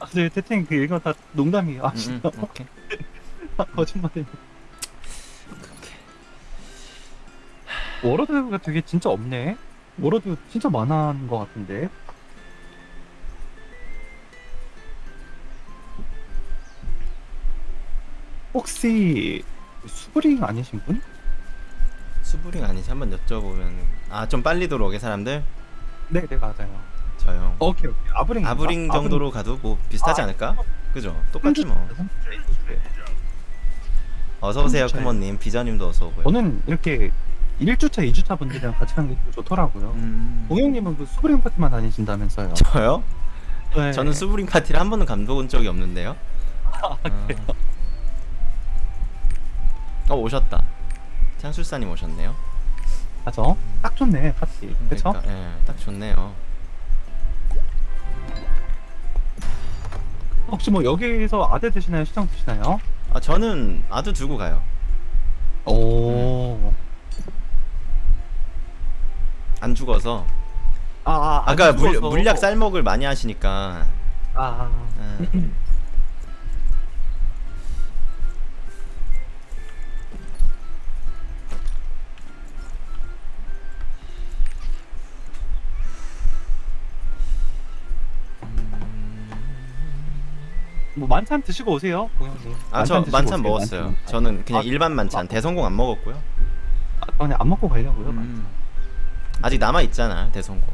아, 네, 채팅 그 이거 다 농담이에요. 아, 음, 음, 진짜 오케이. 거짓말이에요. 워러드가 되게 진짜 없네. 워러드 진짜 많은 것 같은데. 혹시 수브링 아니신 분? 수브링 아니지? 한번 여쭤보면. 아, 좀 빨리 들어오게 사람들? 네, 네 맞아요. 저요. 오케이 오케이 아브링 아브링 정도로 가도 뭐 비슷하지 아, 않을까? 그죠? 똑같지 뭐. 어서 오세요, 삼주차예요. 쿠모님. 비자님도 어서 오고요. 저는 이렇게 1주차, 2주차 분들이랑 같이 가는 게 좋더라고요. 음... 공영님은 그 수브링 파티만 다니신다면서요? 저요? 네. 저는 수브링 파티를 한 번도 감독은 적이 없는데요. 아, 그래요? 어 오셨다. 창술사님 오셨네요. 맞아. 딱 좋네 파티. 그쵸? 그러니까, 예, 딱 좋네요. 혹시 뭐 여기서 아대 드시나요? 시장 드시나요? 아 저는 아드 두고 가요. 오. 안 죽어서. 아, 아 아까 안 물. 물약 쌀먹을 많이 하시니까. 아, 예. 뭐 만찬 드시고 오세요, 공영님. 아저 드시고 만찬 오세요, 먹었어요. 만찬. 저는 그냥 아, 일반 만찬 대성공 안 먹었고요. 아, 그냥 안 먹고 가려고요. 음. 아직 남아 있잖아 대성공.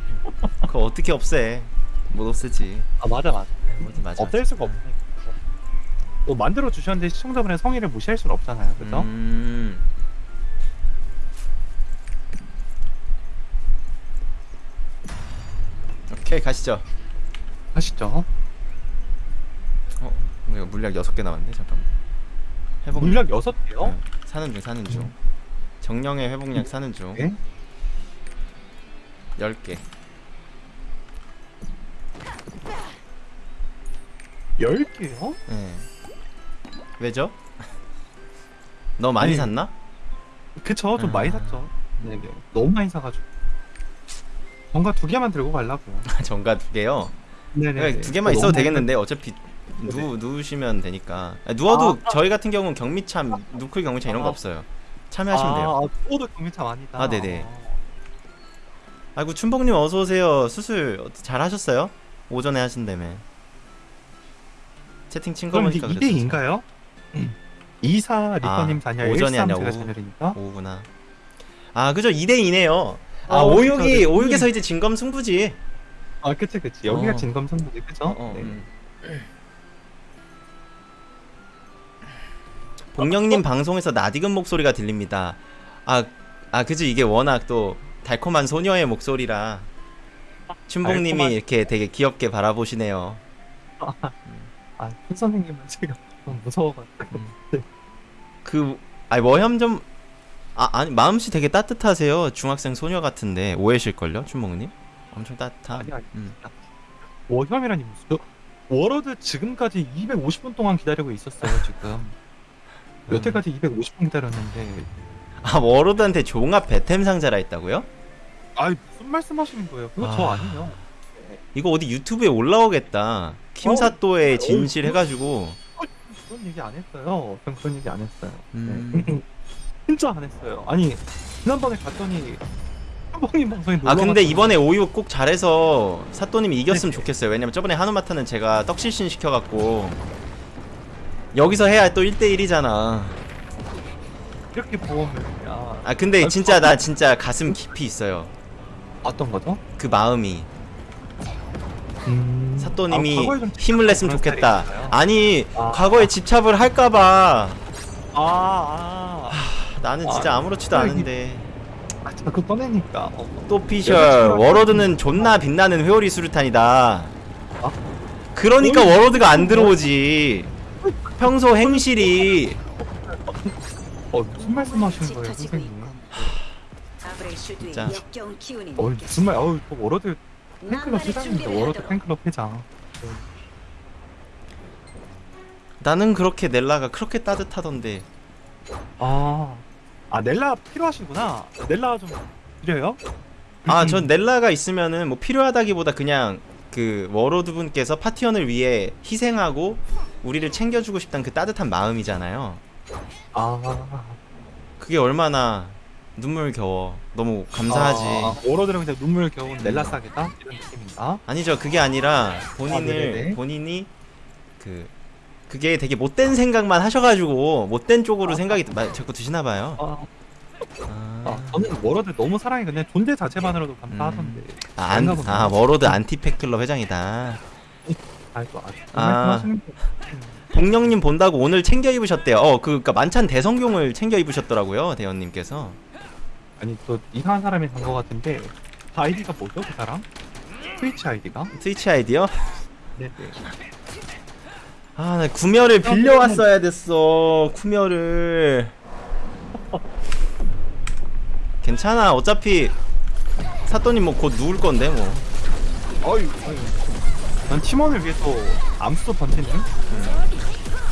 그거 어떻게 없애? 못 없애지. 아 맞아 맞아. 뭐지 맞아. 없앨 수가 없네. 또 만들어 주셨는데 시청자분의 성의를 무시할 수는 없잖아요, 그죠? 음. 오케이 가시죠. 하시죠. 어, 이거 물약 6개 남았네. 잠깐만. 회복 물약 여섯 개요. 네, 사는 중 사는 중. 정령의 회복약 사는 중. 네. 10개. 열 개요? 네. 왜죠? 너 많이 아니, 샀나? 그쵸, 좀 아. 많이 샀죠. 네, 네. 너무 많이 사가지고. 뭔가 두 개만 들고 가려고요. 정가 두 개요. 네네. 그러니까 두 개만 있어도 되겠는데 어차피 누 누우시면 되니까. 아, 누워도 저희 같은 경우는 경미참, 누클 경미참 이런 거 아. 없어요. 참여하시면 돼요. 아, 아, 또도 경미참 아니다. 아, 네네. 아이고 춘복님 어서 오세요. 수술 잘 하셨어요? 오전에 하신다며. 채팅 친거 그럼 이게 보니까 2대 2인가요? 2사 리퍼님 아, 자녀, 오전이 13 아니라 제가. 자녀니까. 오구나. 아 그죠 2대 2네요. 아 어, 오육이 네. 오육에서 이제 진검 승부지. 아, 그치, 그치. 여기가 어. 진검성부지, 그죠? 어, 어, 네. 음. 복령님 방송에서 나디금 목소리가 들립니다. 아, 아 그지 이게 워낙 또 달콤한 소녀의 목소리라 달콤한- 이렇게 되게 귀엽게 바라보시네요. 아, 큰 선생님은 제가 좀 무서워가지고. 그 아니 워염 좀 아, 아니 마음씨 되게 따뜻하세요. 중학생 소녀 같은데 오해실 걸요, 춘복님? 엄청 따뜻한. 아니, 아니. 음. 워혐이라니 무슨. 저 워러드 지금까지 250분 동안 기다리고 있었어요, 지금. 음. 여태까지 250분 기다렸는데. 아 워로드한테 종합 배템 상자라 했다고요? 아이, 무슨 말씀 하시는 거예요? 그거 저 아. 아니에요. 이거 어디 유튜브에 올라오겠다. 킴사또의 진실 해가지고. 그런 얘기 안 했어요. 전 그런 얘기 안 했어요. 음. 네. 진짜 안 했어요. 아니, 지난번에 갔더니, 방송에 아 근데 이번에 오유 꼭 잘해서 사또님이 이겼으면 좋겠어요. 왜냐면 저번에 한우마타는 제가 떡실신 시켜갖고 여기서 해야 또 1대1이잖아. 이렇게 보험을, 야. 아 근데 진짜 나 진짜 가슴 깊이 있어요. 어떤 거죠? 그 마음이 음... 사또님이 아, 과거에 좀 힘을 냈으면 그런 좋겠다. 아니 아. 과거에 집착을 할까봐 아, 아. 나는 진짜 아, 아무렇지도 아, 않은데 아, 자꾸 꺼내니까. 어. 또 피셜 워로드는 존나 빛나는 회오리 수류탄이다. 아? 그러니까 워로드가 안 들어오지. 평소 행실이 어, 무슨 말씀 하시는 거예요, 선생님? 기운이 어, 무슨 말, 어우, 저 워로드 팬클럽 회장입니다. 워로드. 팬클럽 회장. 나는 그렇게 넬라가 그렇게 따뜻하던데. 아, 아, 넬라 필요하시구나. 넬라 좀 드려요? 아, 전 넬라가 있으면은 뭐 필요하다기보다 그냥 그 워로드 분께서 파티원을 위해 희생하고 우리를 챙겨주고 싶다는 그 따뜻한 마음이잖아요. 아, 그게 얼마나 눈물 겨워. 너무 감사하지. 아, 워로드는 그냥 눈물 겨운 넬라 싸개다 이런 느낌인가? 아니죠. 그게 아니라 본인을 네네네. 본인이 그 그게 되게 못된 생각만 하셔가지고 못된 쪽으로 아. 생각이 마- 자꾸 드시나 봐요. 아, 아, 아, 저는 워로드 너무 사랑해. 그냥 존재 자체만으로도 감사하던데. 아, 안. 아 워로드 안티팬클럽 회장이다. 아이고, 아, 아. 말씀하시는 거. 복령님 본다고 오늘 챙겨 입으셨대요. 어, 그, 그니까 만찬 대성경을 챙겨 입으셨더라고요, 대원님께서. 아니, 저 이상한 사람이 산 거 같은데 아이디가 뭐죠, 그 사람? 트위치 아이디가? 트위치 아이디요? 네네. 아, 나 구멸을 빌려왔어야 됐어. 구멸을. 괜찮아. 어차피 사또님 뭐 곧 누울 건데 뭐. 어이, 어이. 난 팀원을 위해서 암수도 던지는?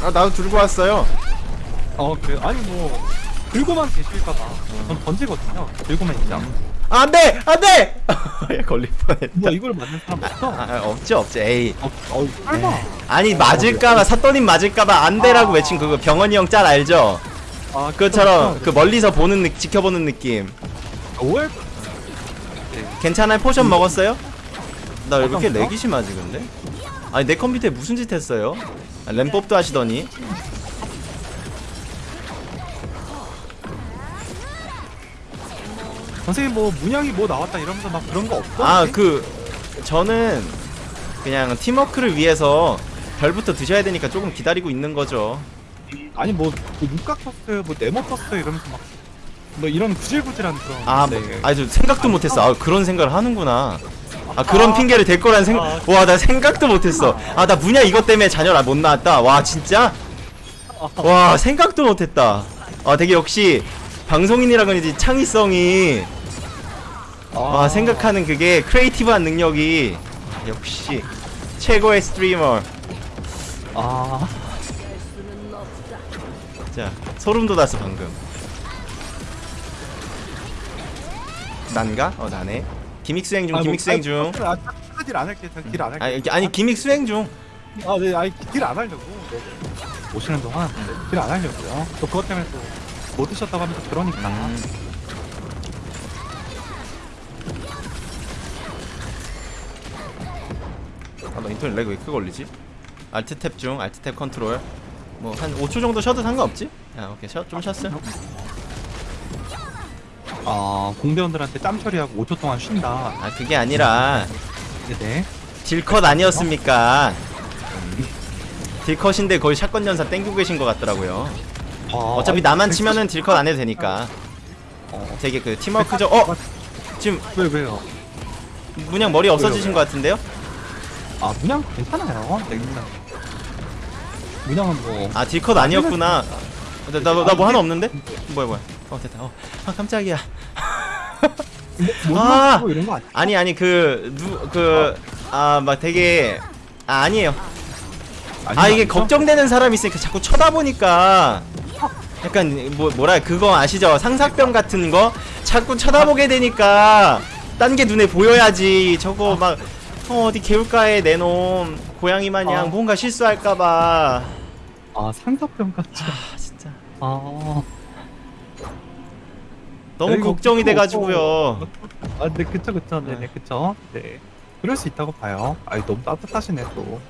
아, 나도 들고 왔어요. 어, 그래. 아니 뭐 들고만 계실까봐. 전 던지거든요. 들고만 있지 않고. 아, 안 돼! 안 돼! 야, 걸릴 뻔했다. 뭐 이걸 맞는 사람 없어? 아, 아, 없지, 없지. 에이. 어, 어, 설마. 아니, 맞을까봐, 사또님 맞을까봐 안 돼라고 아. 외친 그거 병원이 형 짤 알죠? 아, 그것처럼 그 멀리서 보는 느, 지켜보는 느낌. 오해. 괜찮아요? potion 먹었어요? 나 왜 이렇게? lag이 심하지 근데? 아니 내 컴퓨터에 무슨 짓 했어요? 아, 램법도 하시더니 선생님 뭐 문양이 뭐 나왔다 이러면서 막 그런 거 없어? 아그 저는 그냥 팀워크를 위해서 별부터 드셔야 되니까 조금 기다리고 있는 거죠 아니 뭐, 뭐 육각 떴어요 뭐 네모 떴어요 이러면서 막 뭐 이런 구질구질한 그런 아, 네. 뭐, 아니 저 생각도 못했어. 아, 그런 생각을 하는구나. 아, 그런 아. 핑계를 댈 거란 생각. 아. 와, 나 생각도 못했어. 아, 나 문야 이것 때문에 자녀를 못 낳았다. 와, 진짜? 와, 생각도 못했다. 아, 되게 역시 방송인이라 그런지 창의성이 아. 와, 생각하는 그게 creative한 능력이 역시 최고의 스트리머. 아 자, 소름 돋았어 방금. 난가? 어, 나네. gimmick 수행 중, 아, gimmick 뭐, 수행 중. 아, 아, 딜 안 할게 딜 안 할게 아니, 아니 gimmick 수행 중. 아, 네, 아니 딜 안 하려고. 네, 네. 오시는 동안 딜 안 하려고요. 또 그것 때문에 또못 드셨다고 하면서 그러니까. 음. 아, 나 인터넷 lag 왜 크게 걸리지? Alt Tab 중, Alt Tab control. 뭐 한 5초 정도 쉬어도 상관없지? 아, 오케이. 쉬어, 좀 쉬었어. 아, 공대원들한테 짬 처리하고 5초 동안 쉰다. 아, 그게 아니라 네네. 딜컷 아니었습니까? 딜컷인데 거의 샷건 연사 땡기고 계신 것 같더라고요. 아, 어차피 나만 백- 치면은 딜컷 안 해도 되니까. 어, 되게 그 팀워크죠. 어, 지금 왜 왜요? 문양 머리 없어지신 것 같은데요? 아, 문양 괜찮아요. 네, 문양. 문양은 뭐. 아 딜컷 아니었구나. 나나 뭐 하나 없는데? 뭐야 뭐야? 어 됐다. 어, 아 깜짝이야. 뭐, 아! 뭐 이런 거 아니? 아니 아니 그 누 그 아 막 되게 아 아니에요. 아 이게 걱정되는 사람이 있으니까 자꾸 쳐다보니까 약간 뭐 뭐라 그거 아시죠? 상사병 같은 거 자꾸 쳐다보게 되니까 딴 게 눈에 보여야지. 저거 막 어, 어디 개울가에 내놓은 고양이 마냥 아. 뭔가 실수할까봐. 아, 상사병 같지. 아 진짜 아. 너무 걱정이 돼가지고요. 아, 네, 그쵸, 그쵸. 네, 네, 그쵸. 네. 그럴 수 있다고 봐요. 아이, 너무 따뜻하시네, 또.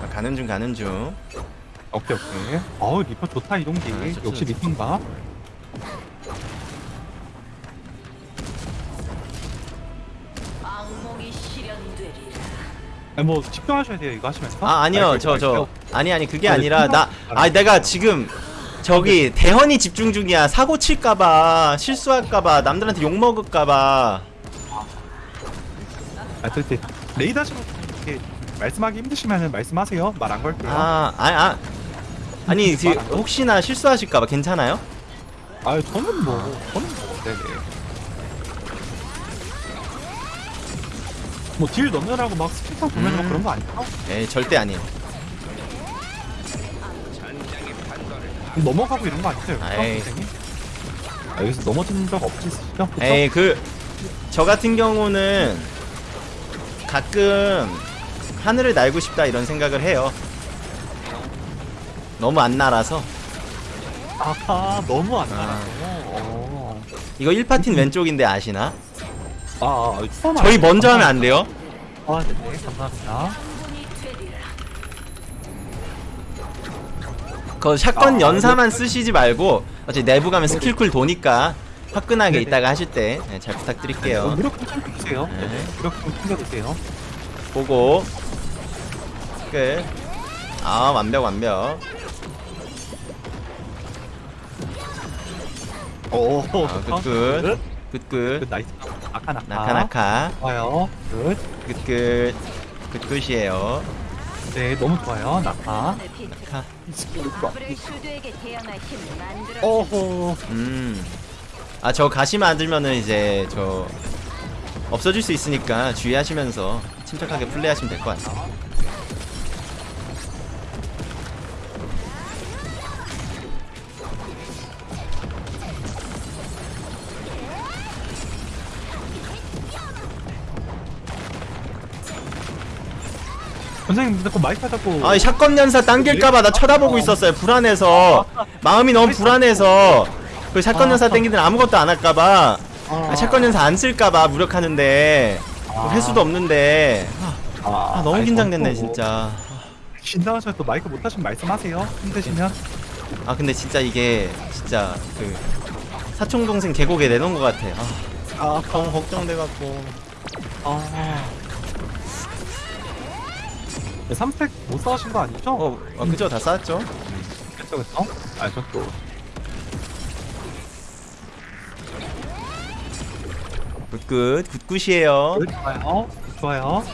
아, 가는 중 가는 중. 오케이, 오케이. 어우, 리퍼 좋다, 이동기. 아, 역시. 리퍼인가? 뭐, 집중하셔야 돼요, 이거 하시면서. 아 아니요 저 저. 아니 아니 그게 아, 아니라 네, 나 생각- 아 내가 지금 저기 대헌이 집중 중이야 사고 칠까봐 실수할까봐 남들한테 욕 먹을까봐 아, 저, 이제 레이더시로 이렇게 말씀하기 힘드시면 말씀하세요. 말 안 걸게요. 아 아니 아 아니 걸- 혹시나 실수하실까봐 괜찮아요? 아, 저는 뭐, 저는 뭐, 네네. 뭐, 딜 넣느라고 막 스킬상 보면 서 음. 그런 거 아니야? 에이 절대 아니에요 넘어가고 이런 거 아니세요? 아이. 선생님? 아, 여기서 넘어진 적 없으시죠? 그쵸? 에이 그저 같은 경우는 가끔 하늘을 날고 싶다 이런 생각을 해요 너무 안 날아서 아하, 너무 안 아. 나라고. 어. 이거 1파틴 왼쪽인데 아시나? 아, 아, 처음 저희. 먼저 하면 안 돼요? 아, 네네, 감사합니다. 그 shotgun 아, 연사만 쓰시지 말고 어차피 내부 가면 skill cool 도니까 화끈하게. 이따가 하실 때잘 어, 부탁드릴게요. 무력 좀 챙겨주세요. 네. 무력 좀 챙겨주세요. 보고 끝. 아 완벽 완벽. 오, 아, good, good. good good. 그 nice. 아카 나카. 나카나카. 좋아요. 굿. 굿굿. 굿굿이에요. 네, 너무 좋아요. 나카. 나카. 아브렐슈드에게 대항할 힘을 만들어. 어허. 음. 아 저 가시 만들면은 이제 저 없어질 수 있으니까 주의하시면서 침착하게 플레이하시면 될 것 같아요. 선생님 자꾸 마이크 하자고. 아, 이 샷건 연사 당길까봐 나 쳐다보고 있었어요. 불안해서 마음이 너무 불안해서 그 샷건 아. 연사 땡기들 아무것도 안 할까봐 아, 샷건 연사 안 쓸까봐 무력하는데 아. 회수도 없는데 아, 아, 너무 긴장됐네 진짜 긴장하셔서 또 마이크 못하시면 말씀하세요. 힘드시면. 아 근데 진짜 이게 진짜 그 사촌 동생 계곡에 내놓은 것 같아 아 아, 너무 걱정돼갖고 아. 3팩 못 쌓으신 거 아니죠? 어, 어 그죠 다 쌓았죠 그쵸, 그쵸? 아, 저 또. 굿굿 굿굿이에요 네, 좋아요. 좋아요.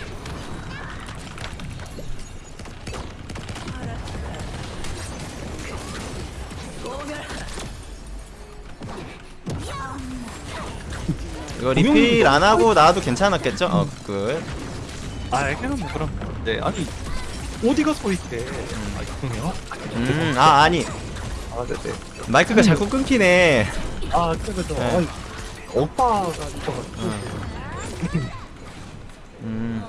이거 리필 안 하고 나와도 괜찮았겠죠? 어 good good 아, 뭐 그럼. 네, 아니 어디가 서 있대? 아, 이쁘네요. 음 아 아니 아, 네, 네. 마이크가 자꾸 끊기네 아, 그죠, 그죠. 네. 아니, 오빠가 있어가지고. 음.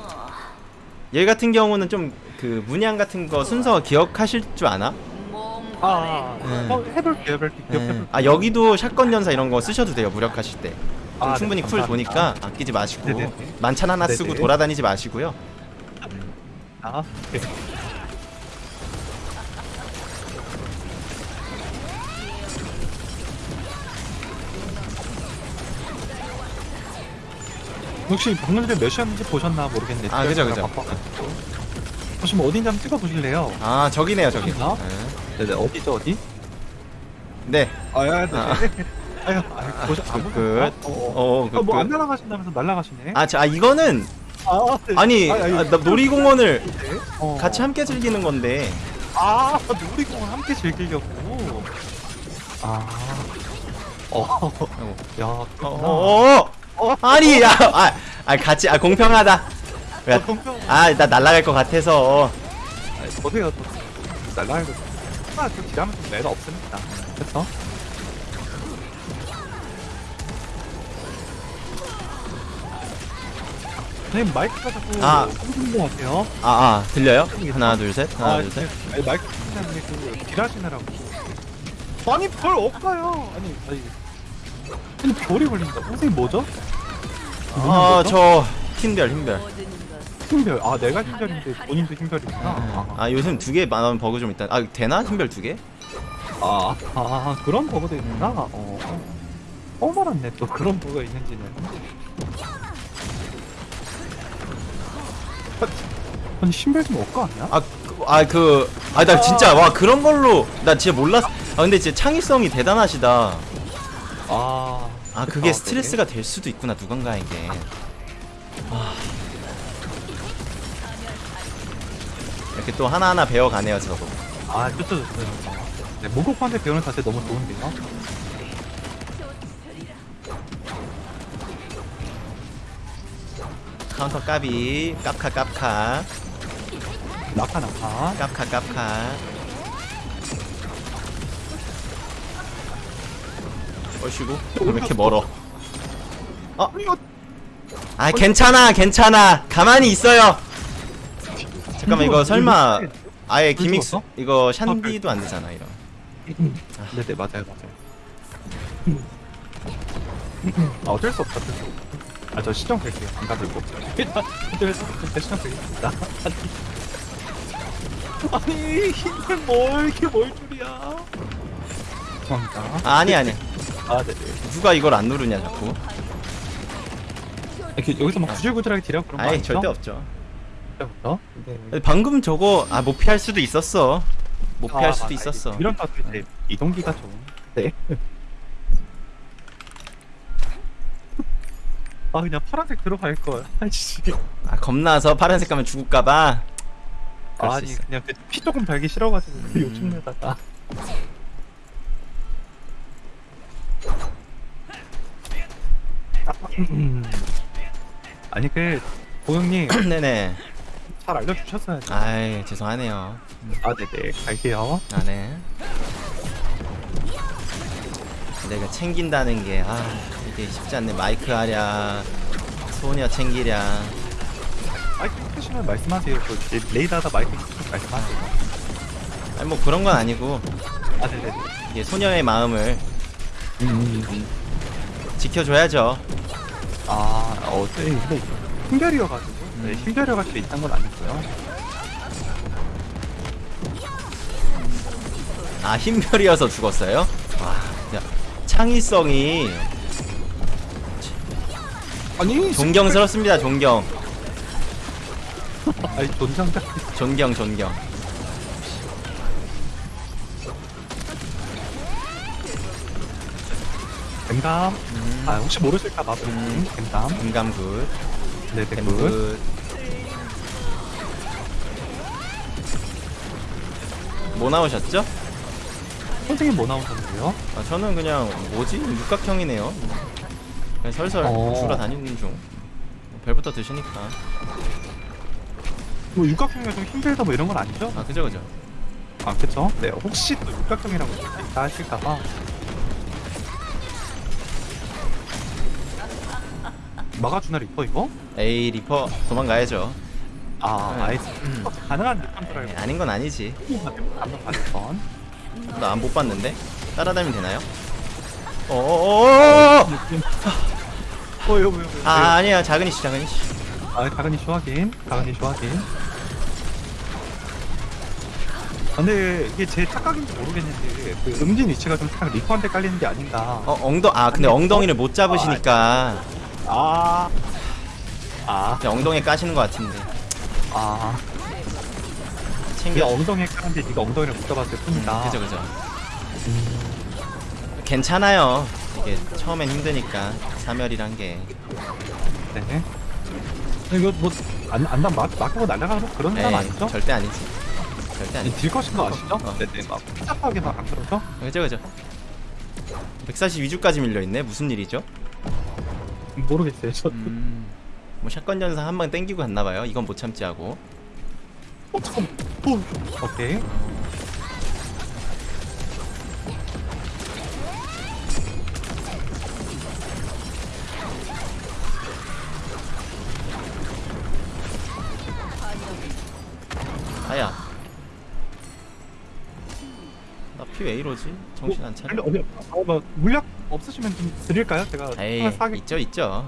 얘 같은 경우는 좀 그 문양 같은 거 순서 기억하실 줄 아나? 몸 아, 네. 어, 해볼게요, 해볼게요. 네. 아 여기도 샷건 연사 이런 거 쓰셔도 돼요 무력하실 때 좀 아, 충분히 네, 쿨 감사합니다. 도니까 아끼지 마시고 네네네. 만찬 하나 쓰고 네네. 돌아다니지 마시고요 아, 네. 혹시 방금 전에 몇 시였는지 보셨나 모르겠는데 아, 그죠, 그죠. 바빠가지고. 보시면 어딘지 한번 찍어 보실래요? 아 저기네요 저기 저기나? 네 네 어디죠 어디? 네 아 야 네. 아. 아유 아, 보셔 안 그, 보셨나? 그, 어, 어, 그, 어, 뭐안 그. 날아가신다면서 날아가시네? 아, 저, 아, 이거는, 아, 네. 아니, 아니, 아, 나 놀이공원을 어. 같이 함께 즐기는 건데, 아 놀이공원 함께 즐기려고 아 어, 야, 어. 어, 어, 아니, 야, 아, 아, 같이, 아, 공평하다. 야, 어, 공평. 아, 나 날아갈 것 같아서. 또 날라가고 아, 그 딜하면 좀 매가 없습니다. 그렇 선생님 마이크가 자꾸 아. 끊기는 것 같아요. 아, 아, 들려요? 하나, 둘, 셋, 하나, 아, 둘, 셋. 아니, 마이크 때문에 그 딜하시느라고. 아니 별 없어요. 아니 아니. 아니 별이 걸린다. 선생님 뭐죠? 아, 저, 힘별, 힘별. 모든 것 힘별. 아 내가 힘별인데 본인도 힘별이구나. 아, 아, 요즘 두개 만원 버그 좀 있다. 아, 되나? 힘별 두 개? 아, 아 그런 버그도 있구나. 어. 어 말았네 또 그런 버그가 있는지는. 아니 신발 좀 얻고 왔냐? 아, 그, 아, 그, 아, 나 진짜, 와, 그런 걸로, 나 진짜 몰랐어. 아, 근데 진짜 창의성이 대단하시다. 아, 아, 그게 아, 스트레스가 될 수도 있구나, 누군가에게. 아. 이렇게 또 하나하나 배워가네요, 저도. 아 좋죠 좋죠. 네, 목욕한테 배우는 자세 너무 좋은데요. 카운터 까비, 깝카, 깝카, 낙하 낙하. 깝카, 깝카. 어이구, 왜 이렇게 멀어? 어? 아, 괜찮아, 괜찮아. 가만히 있어요. 잠깐만, 이거 설마 아예 불 기믹스? 이거 샨디도 안 되잖아, 이런. 네네 맞아요 맞아요. 아 어쩔 수 없다 어쩔 수 없다. 아 저 시정 될게요 안 가들고. 시정 되겠습니다. 아니 힘을 뭘 이렇게 뭘 줄이야. 죄송합니다. 아, 아니, 아니. 아 네네. 누가 이걸 안 누르냐, 자꾸. 이렇게 여기서 막 구질구질하게 딜하고 그런 거 아이, 아니죠? 절대 없죠. 절대부터? 네. 방금 저거, 아, 못 피할 수도 있었어. 못 피할 아, 수도 맞아. 있었어. 이런 것도 이제 이동기가 좀. 네. 아 그냥 파란색 들어갈 걸. 아이씨. 아, 겁나서 파란색 가면 죽을까봐. 아니 있어. 그냥 그피 조금 달기 싫어가지고 그 음. 욕심내다가. 음. 아니 그 고영님 네네. 잘 알려주셨어야죠. 아이, 죄송하네요. 아 네네 갈게요. 아, 네. 내가 챙긴다는 게, 아, 이게 쉽지 않네. 마이크 하랴, 소녀 챙기랴. 마이크 끄시면 말씀하세요. 그 이제 레이더다 마이크 끄시면 말씀하세요. 아니, 뭐 그런 건 아니고, 아 네네. 이게 소녀의 마음을 음, 지켜줘야죠. 아, 어제 근데 힘별이어가지고 네, 음. 힘별이가 수 있는 건 아니고요. 아 힘별이어서 죽었어요? 와 진짜 창의성이 아니, 존경스럽습니다. 존경, 아니 존장자. 존경, 존경. 뱀감. 음. 아 혹시 모르실까 봐 음. 뱀감. 금감 굿, 네, 뱀 뱀굿. 굿. 뭐 나오셨죠? 선생님 뭐 나오셨는데요? 아, 저는 그냥 뭐지 육각형이네요. 그냥 설설 어. 주러 다니는 중. 별부터 드시니까. 뭐 육각형이 좀 힘들다 뭐 이런 건 아니죠? 아 그죠 그죠. 아 그쵸? 네 혹시 또 육각형이라고 다 하실까봐 막아주나 리퍼 이거? 에이 리퍼 도망가야죠. 아 네. 아예 가능한 리퍼인 줄 네, 알고 아닌 건 아니지. 한번 받았던 나안 못 봤는데 따라다니면 되나요? 어어어어! 어 이거 뭐야 아 아니야. 작은 이씨 작은 이씨. 아 작은 이슈 확인. 작은 이슈 확인. 아, 근데 이게 제 착각인지 모르겠는데 그 음진 위치가 좀 딱 리퍼한테 깔리는 게 아닌가. 어 엉덩 아 근데 엉덩이를 못 잡으시니까. 아 아, 그냥 엉덩이에 까시는 것 같은데. 아, 챙겨. 네가 엉덩이에 까는데 네가 엉덩이를 못 잡았을 음, 뿐이다. 그죠 그죠. 괜찮아요. 이게 처음엔 힘드니까 사멸이란 게. 네. 이거 뭐, 안, 안다, 막, 막고 날아가는 뭐 그런 사람 에이, 아니죠? 절대 아니지. 절대 아니지. 딜 것인 거 아시죠? 어. 네네, 막, 복잡하게 막안 그러죠? 그죠 그죠. 142주까지 밀려 있네. 무슨 일이죠? 모르겠어요, 저. 음. 뭐 샷건 전사 한 방 땡기고 갔나 봐요. 이건 못 참지 하고. 어, 잠깐 어, 오케이. 왜 이러지? 정신 안 차려. 어디, 어, 뭐, 물약 없으시면 좀 드릴까요? 제가. 에이 하나 사게- 있죠 있죠.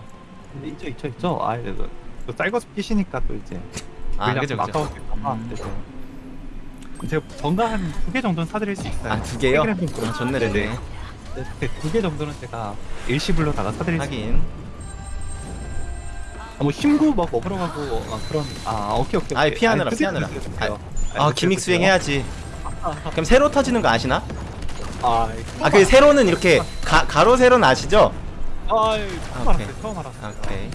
네, 있죠, 있죠, 있죠. 아, 예, 그, 그 쌀거스 끼시니까 또 이제. 아 그죠 그죠. 아까울까봐. 음. 네네. 제가 정가 한 두 개 정도는 사드릴 수 있어요. 아 두 개요? 세 아, 좋네 좋네. 네 네. 네, 두 개 정도는 제가 일시불로다가 사드릴 수 하긴. 아, 뭐 힘구 막 먹으러 가고 아, 그런 아 오케이 오케이. 오케이. 피하느라, 아니, 피하느라. 아. 아 아니, gimmick 그때 수행 그때요. 해야지. 그럼 세로 터지는 거 아시나? 아, 아 그 세로는 이렇게 가, 가로 세로는 아시죠? 아, 아, 처음 오케이. 알았어요. 처음 알았어요. 아, 오케이.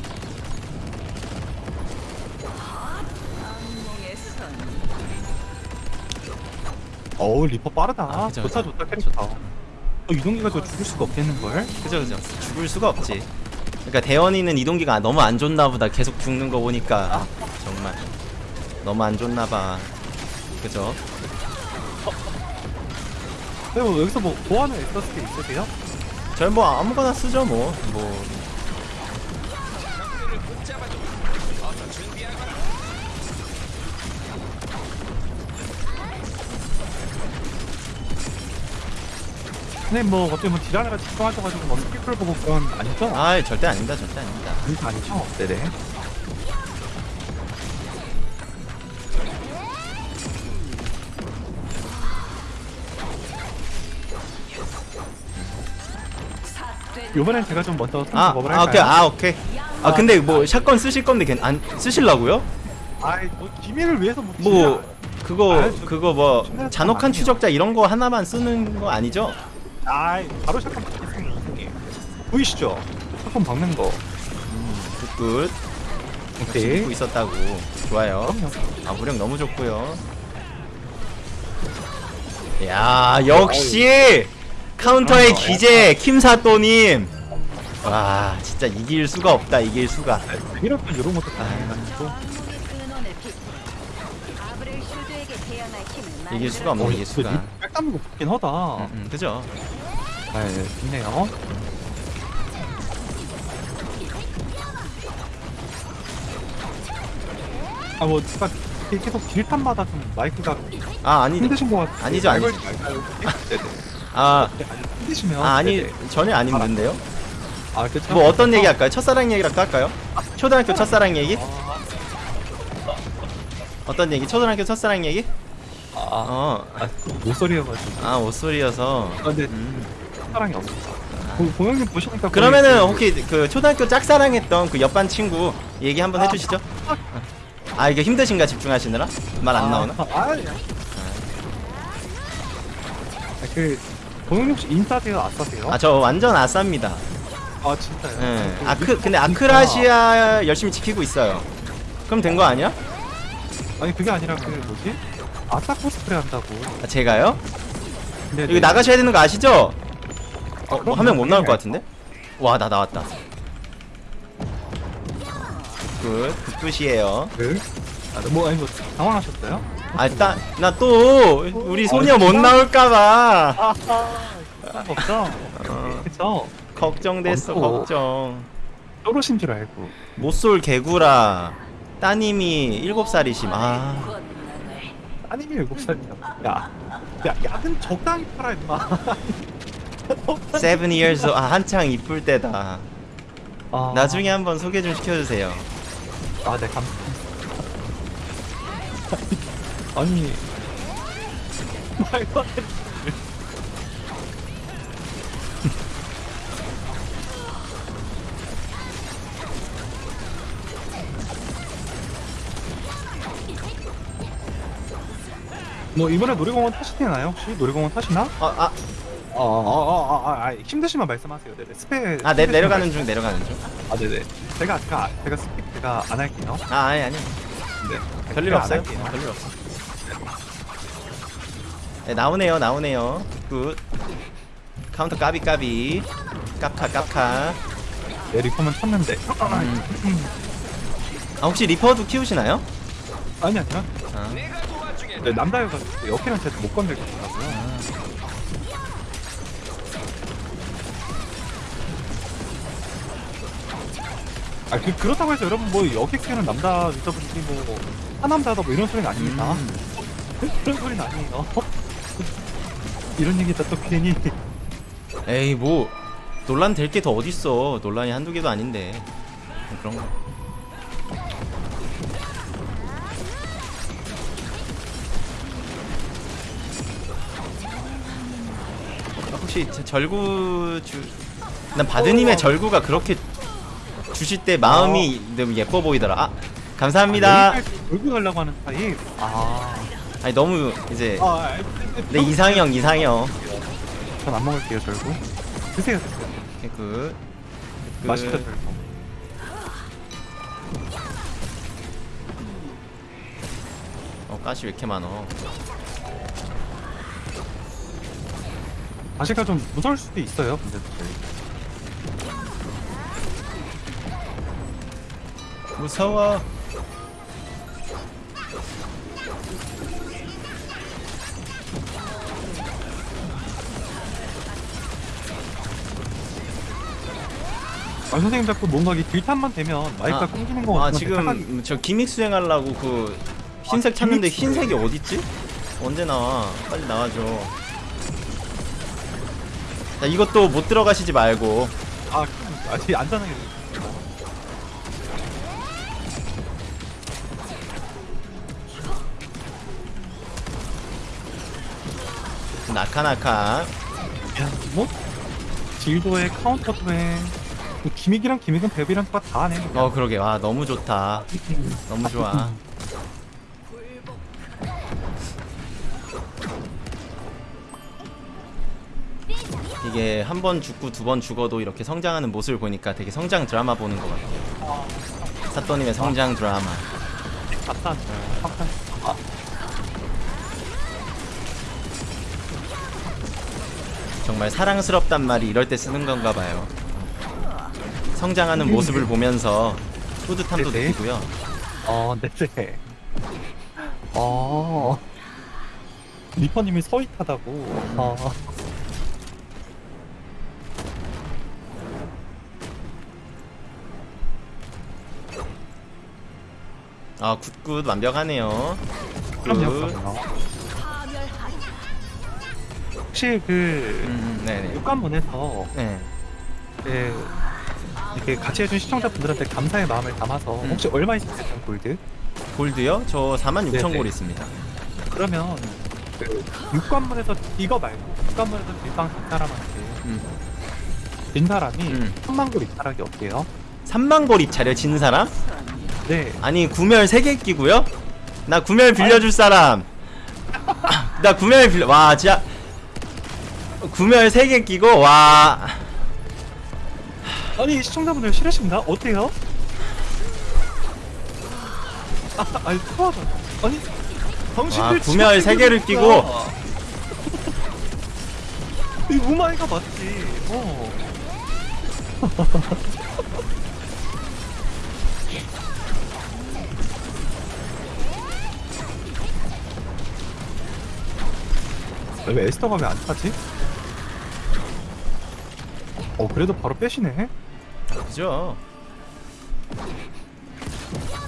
어우 리퍼 빠르다. 아, 그죠, 좋다 그죠. 좋다 캐릭터. 어, 이동기가 저 죽을 수가 없겠는 걸. 그죠 그죠. 죽을 수가 없지. 그러니까 대원이는 이동기가 너무 안 좋나 보다. 계속 죽는 거 보니까 정말 너무 안 좋나 봐. 그죠? 근데 뭐 여기서 뭐 보완을 했었을 게 있으세요? 저희 뭐 아무거나 쓰죠 뭐. 뭐 근데 뭐 어떻게 뭐 딜하느라 집중하셔가지고 뭐 스피클 보고 거 아니죠? 아, 절대 아닙니다. 절대 아닙니다. 아니죠? 네네. 이번엔 제가 좀 먼저 아, 작업을 아, 오케이. 할까요? 아, 오케이. 아, 근데 뭐 샷건 쓰실 건데 괜- 안 쓰실라고요? 아이 뭐 기밀을 위해서 뭐 뭐 그거 아, 저- 그거 뭐 잔혹한 추적자 이런 거 하나만 쓰는 거 아니죠? 아이 바로 샷건 박겠습니다 보이시죠? shotgun 박는 거 good good. 역시 오케이 믿고 있었다고. 좋아요. 아 무력 너무 좋고요. 야 역시 카운터의 그럼요. 귀재 킴사또님. 와 진짜 이길 수가 없다 이길 수가. 땐 이런 것도 다 아. 힘을 이길 수가 없네 어, 이길 수가. 백담는 거 좋긴 하다 음, 음, 그죠? 아 좋네요 아뭐 제가 계속 딜탄마다 좀 마이크가 아 아니 힘드신 것 같아요 아니죠, 아니죠. 아 네, 아니, 힘드시면 아 아니 네네. 전혀 안 힘든데요? 아 그쵸 뭐 어떤 얘기 할까요? 첫사랑 얘기라도 할까요? 초등학교 첫사랑 얘기? 아, 어떤 얘기? 초등학교 첫사랑 얘기? 아, 어. 아, 모쏠이어가지고 아 옷소리여서. 아, 근데 음. 사랑이 없어 보- 보영님 보시니까 그러면은 그- 혹시 그 초등학교 짝사랑했던 그 옆반 친구 얘기 한번 해주시죠. 아 이게 힘드신가 집중하시느라 말 안 나오나? 아, 아, 야. 아, 그 보영님 혹시 인싸세요 아싸세요? 아 저 완전 아싸입니다. 아 진짜요? 예. 그 아크 근데 아크라시아 열심히 지키고 있어요. 그럼 된 거 아니야? 아니 그게 아니라 그 뭐지? 아싸 코스프레 한다고 아, 제가요? 근데 여기 나가셔야 되는 거 아시죠? 어, 한명못 나올 나가야죠. 것 같은데? 와, 나 나왔다. 굿, 굿굿이에요. 그? 아, 뭐 아니 뭐 당황하셨어요? 아, 따, 나 또, 우리 소녀 못 나올까봐. 아하? 어, 그쵸? 걱정됐어. 걱정. 쪼르신 줄 알고 못쏠 개구라. 따님이 7살이심. 아, 아니면 일곱 살이야 야, 야 약은 적당히 팔아 임마 7 years. 아, 한창 이쁠 때다. 아, 나중에 한번 소개 좀 시켜주세요. 아네 감 아니 말도 안 돼. 뭐 이번에 놀이공원 타시나요 혹시 놀이공원 타시나? 어, 아, 어어어어 아, 아, 힘드시면 말씀하세요. 네네 스페. 아, 내, 내려가는 중, 내려가는 중. 아 네네. 제가 제가 제가 skip 제가 안 할게요. 아, 아니, 아니. 네. 별일 제가 안 없어요. 할게요. 별일 없어. 네, 나오네요, 나오네요. good. 카운터 까비 까비. 깝카 깝카. 네 리퍼만 쳤는데. 아 혹시 리퍼도 키우시나요? 아니 아니요. 아, 네 남자여가지고 옆에는 제가 못 건들겠더라고요. 아 그, 그렇다고 해서 여러분 뭐 키우는 남자 유저분들이 뭐 하남자다 뭐 이런 소리는 아닙니다. 음. 그런 소리는 아니에요. 이런 얘기 다 또 괜히 에이 뭐 논란 될 게 더 어딨어. 논란이 한두 개도 아닌데. 그런 거. 아, 혹시 저 절구 주... 난 바드님의 절구가 그렇게 주실 때 마음이 너무 예뻐 보이더라. 아, 감사합니다. 돌고 가려고 하는 타입. 아. 아니 너무 이제 아, 내 이상형 이상형. 전 안 먹을게요 절구. 드세요 드세요. 오케이, good. good. 맛있다 절구. 어 가시 왜 이렇게 많어? 가시가 좀 무서울 수도 있어요. 근데 무서워. 아 선생님 자꾸 뭔가 이 딜탄만 되면 마이크가 아, 끊기는 거아 같으면 착각이- 지금 저 기믹 수행하려고 그 흰색 아, 찾는데 기믹. 흰색이 어딨지? 언제 나와? 빨리 나와줘. 자 이것도 못 들어가시지 말고. 아, 아직 안전하게. 나카나카. 야, 뭐 딜도에 카운터도에 뭐 기믹이랑 기믹은 벨이랑 다 하네. 어 그러게 와 너무 좋다. 너무 좋아. 이게 한 번 죽고 두 번 죽어도 이렇게 성장하는 모습을 보니까 되게 성장 드라마 보는 것 같아요. 사또님의 성장 드라마. 갔다 왔어요. 확산. 아, 정말 사랑스럽단 말이 이럴 때 쓰는 건가 봐요. 성장하는 모습을 보면서 뿌듯함도 네네. 느끼고요. 어, 네네. 어. 리퍼님이 sweet하다고. 어. 아 good good 완벽하네요. 그럼요. 혹시 그 음, 네네. 육관문에서 네. 네, 이렇게 같이 해준 시청자분들한테 감사의 마음을 담아서 음. 혹시 얼마 있으세요 골드? 골드요? 저 4만 6천 네네. 골 있습니다. 그러면 그 육관문에서 이거 말고 육관문에서 일방 진 사람한테 음. 진 사람이 음. 3만 골 입찰하기 어때요? 3만 골 입찰에 진 사람? 네 아니 구멸 3개 끼고요? 나 구멸 빌려줄 사람 나 구멸 빌려 와 진짜 구멸 3개 끼고 와 아니 시청자분들 싫으신가? 어때요? 아, 아니 토하다 아니 당신들 와, 구멸 세 개를 끼고. 이 우마이가 맞지 어 왜 에스터가 왜안 타지? 어 그래도 바로 빼시네 그죠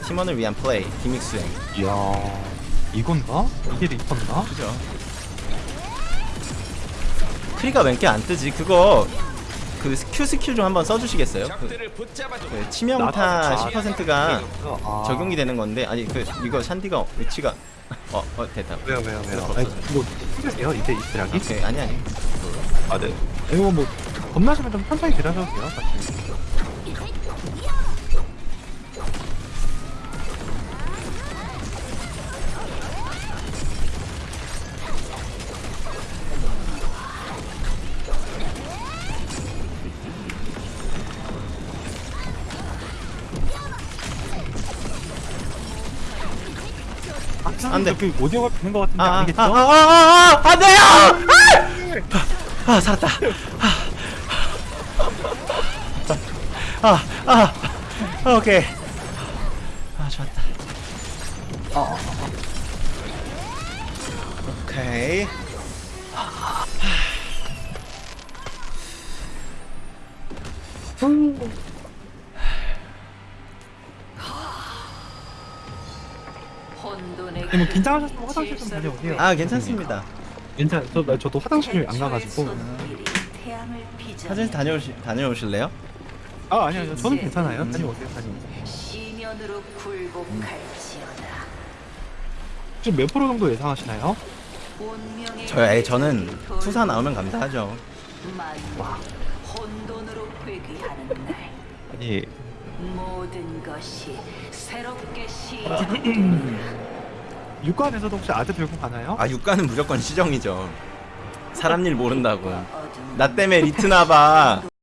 팀원을 위한 플레이 기믹스행 이야 이건가? 이게 리턴가? 그죠 크리가 몇개안 뜨지 그거 그 Q 스킬 좀 한번 써주시겠어요? 그, 그 치명타 나도- 10%가 아. 적용이 되는 건데 아니 그 이거 샨디가 위치가 어, 어 됐다 왜요 왜요 왜요. 아니 뭐 힘드세요 이제 이스라기? 오케이 아니 아니 아네 이거 뭐 겁나시면 좀 천천히 들어셔도 돼요 사실 안 돼. 그 오디오가 되는 것 같은데 아, 아니겠죠? 아, 아, 아, 아, 아, 안 돼요! 아, 아, 살았다. 아, 아, 아, 오케이. 아, 좋았다. 오케이. 혼돈의 네, 뭐 긴장하셨으면 화장실 좀 다녀오세요. 아, 괜찮습니다. 괜찮 저, 나- 저도 화장실 안 가가지고. 화장실 다녀오시, 다녀오실래요? 아 아니요 아니요. 저는 괜찮아요. 다녀오세요 다녀오세요. 시면으로 굴복할지어다. 지금 몇 프로 정도 예상하시나요? 운명의 저, 에이, 저는 돌- 투사 나오면 감사하죠. 만물 혼돈으로 회귀하는 날. 아니 모든 것이 새롭게 시 육관에서도 혹시 아드 들고 가나요? 아, 육가는 무조건 시정이죠. 사람 일 모른다고. 어둠 나 때문에 리트나봐.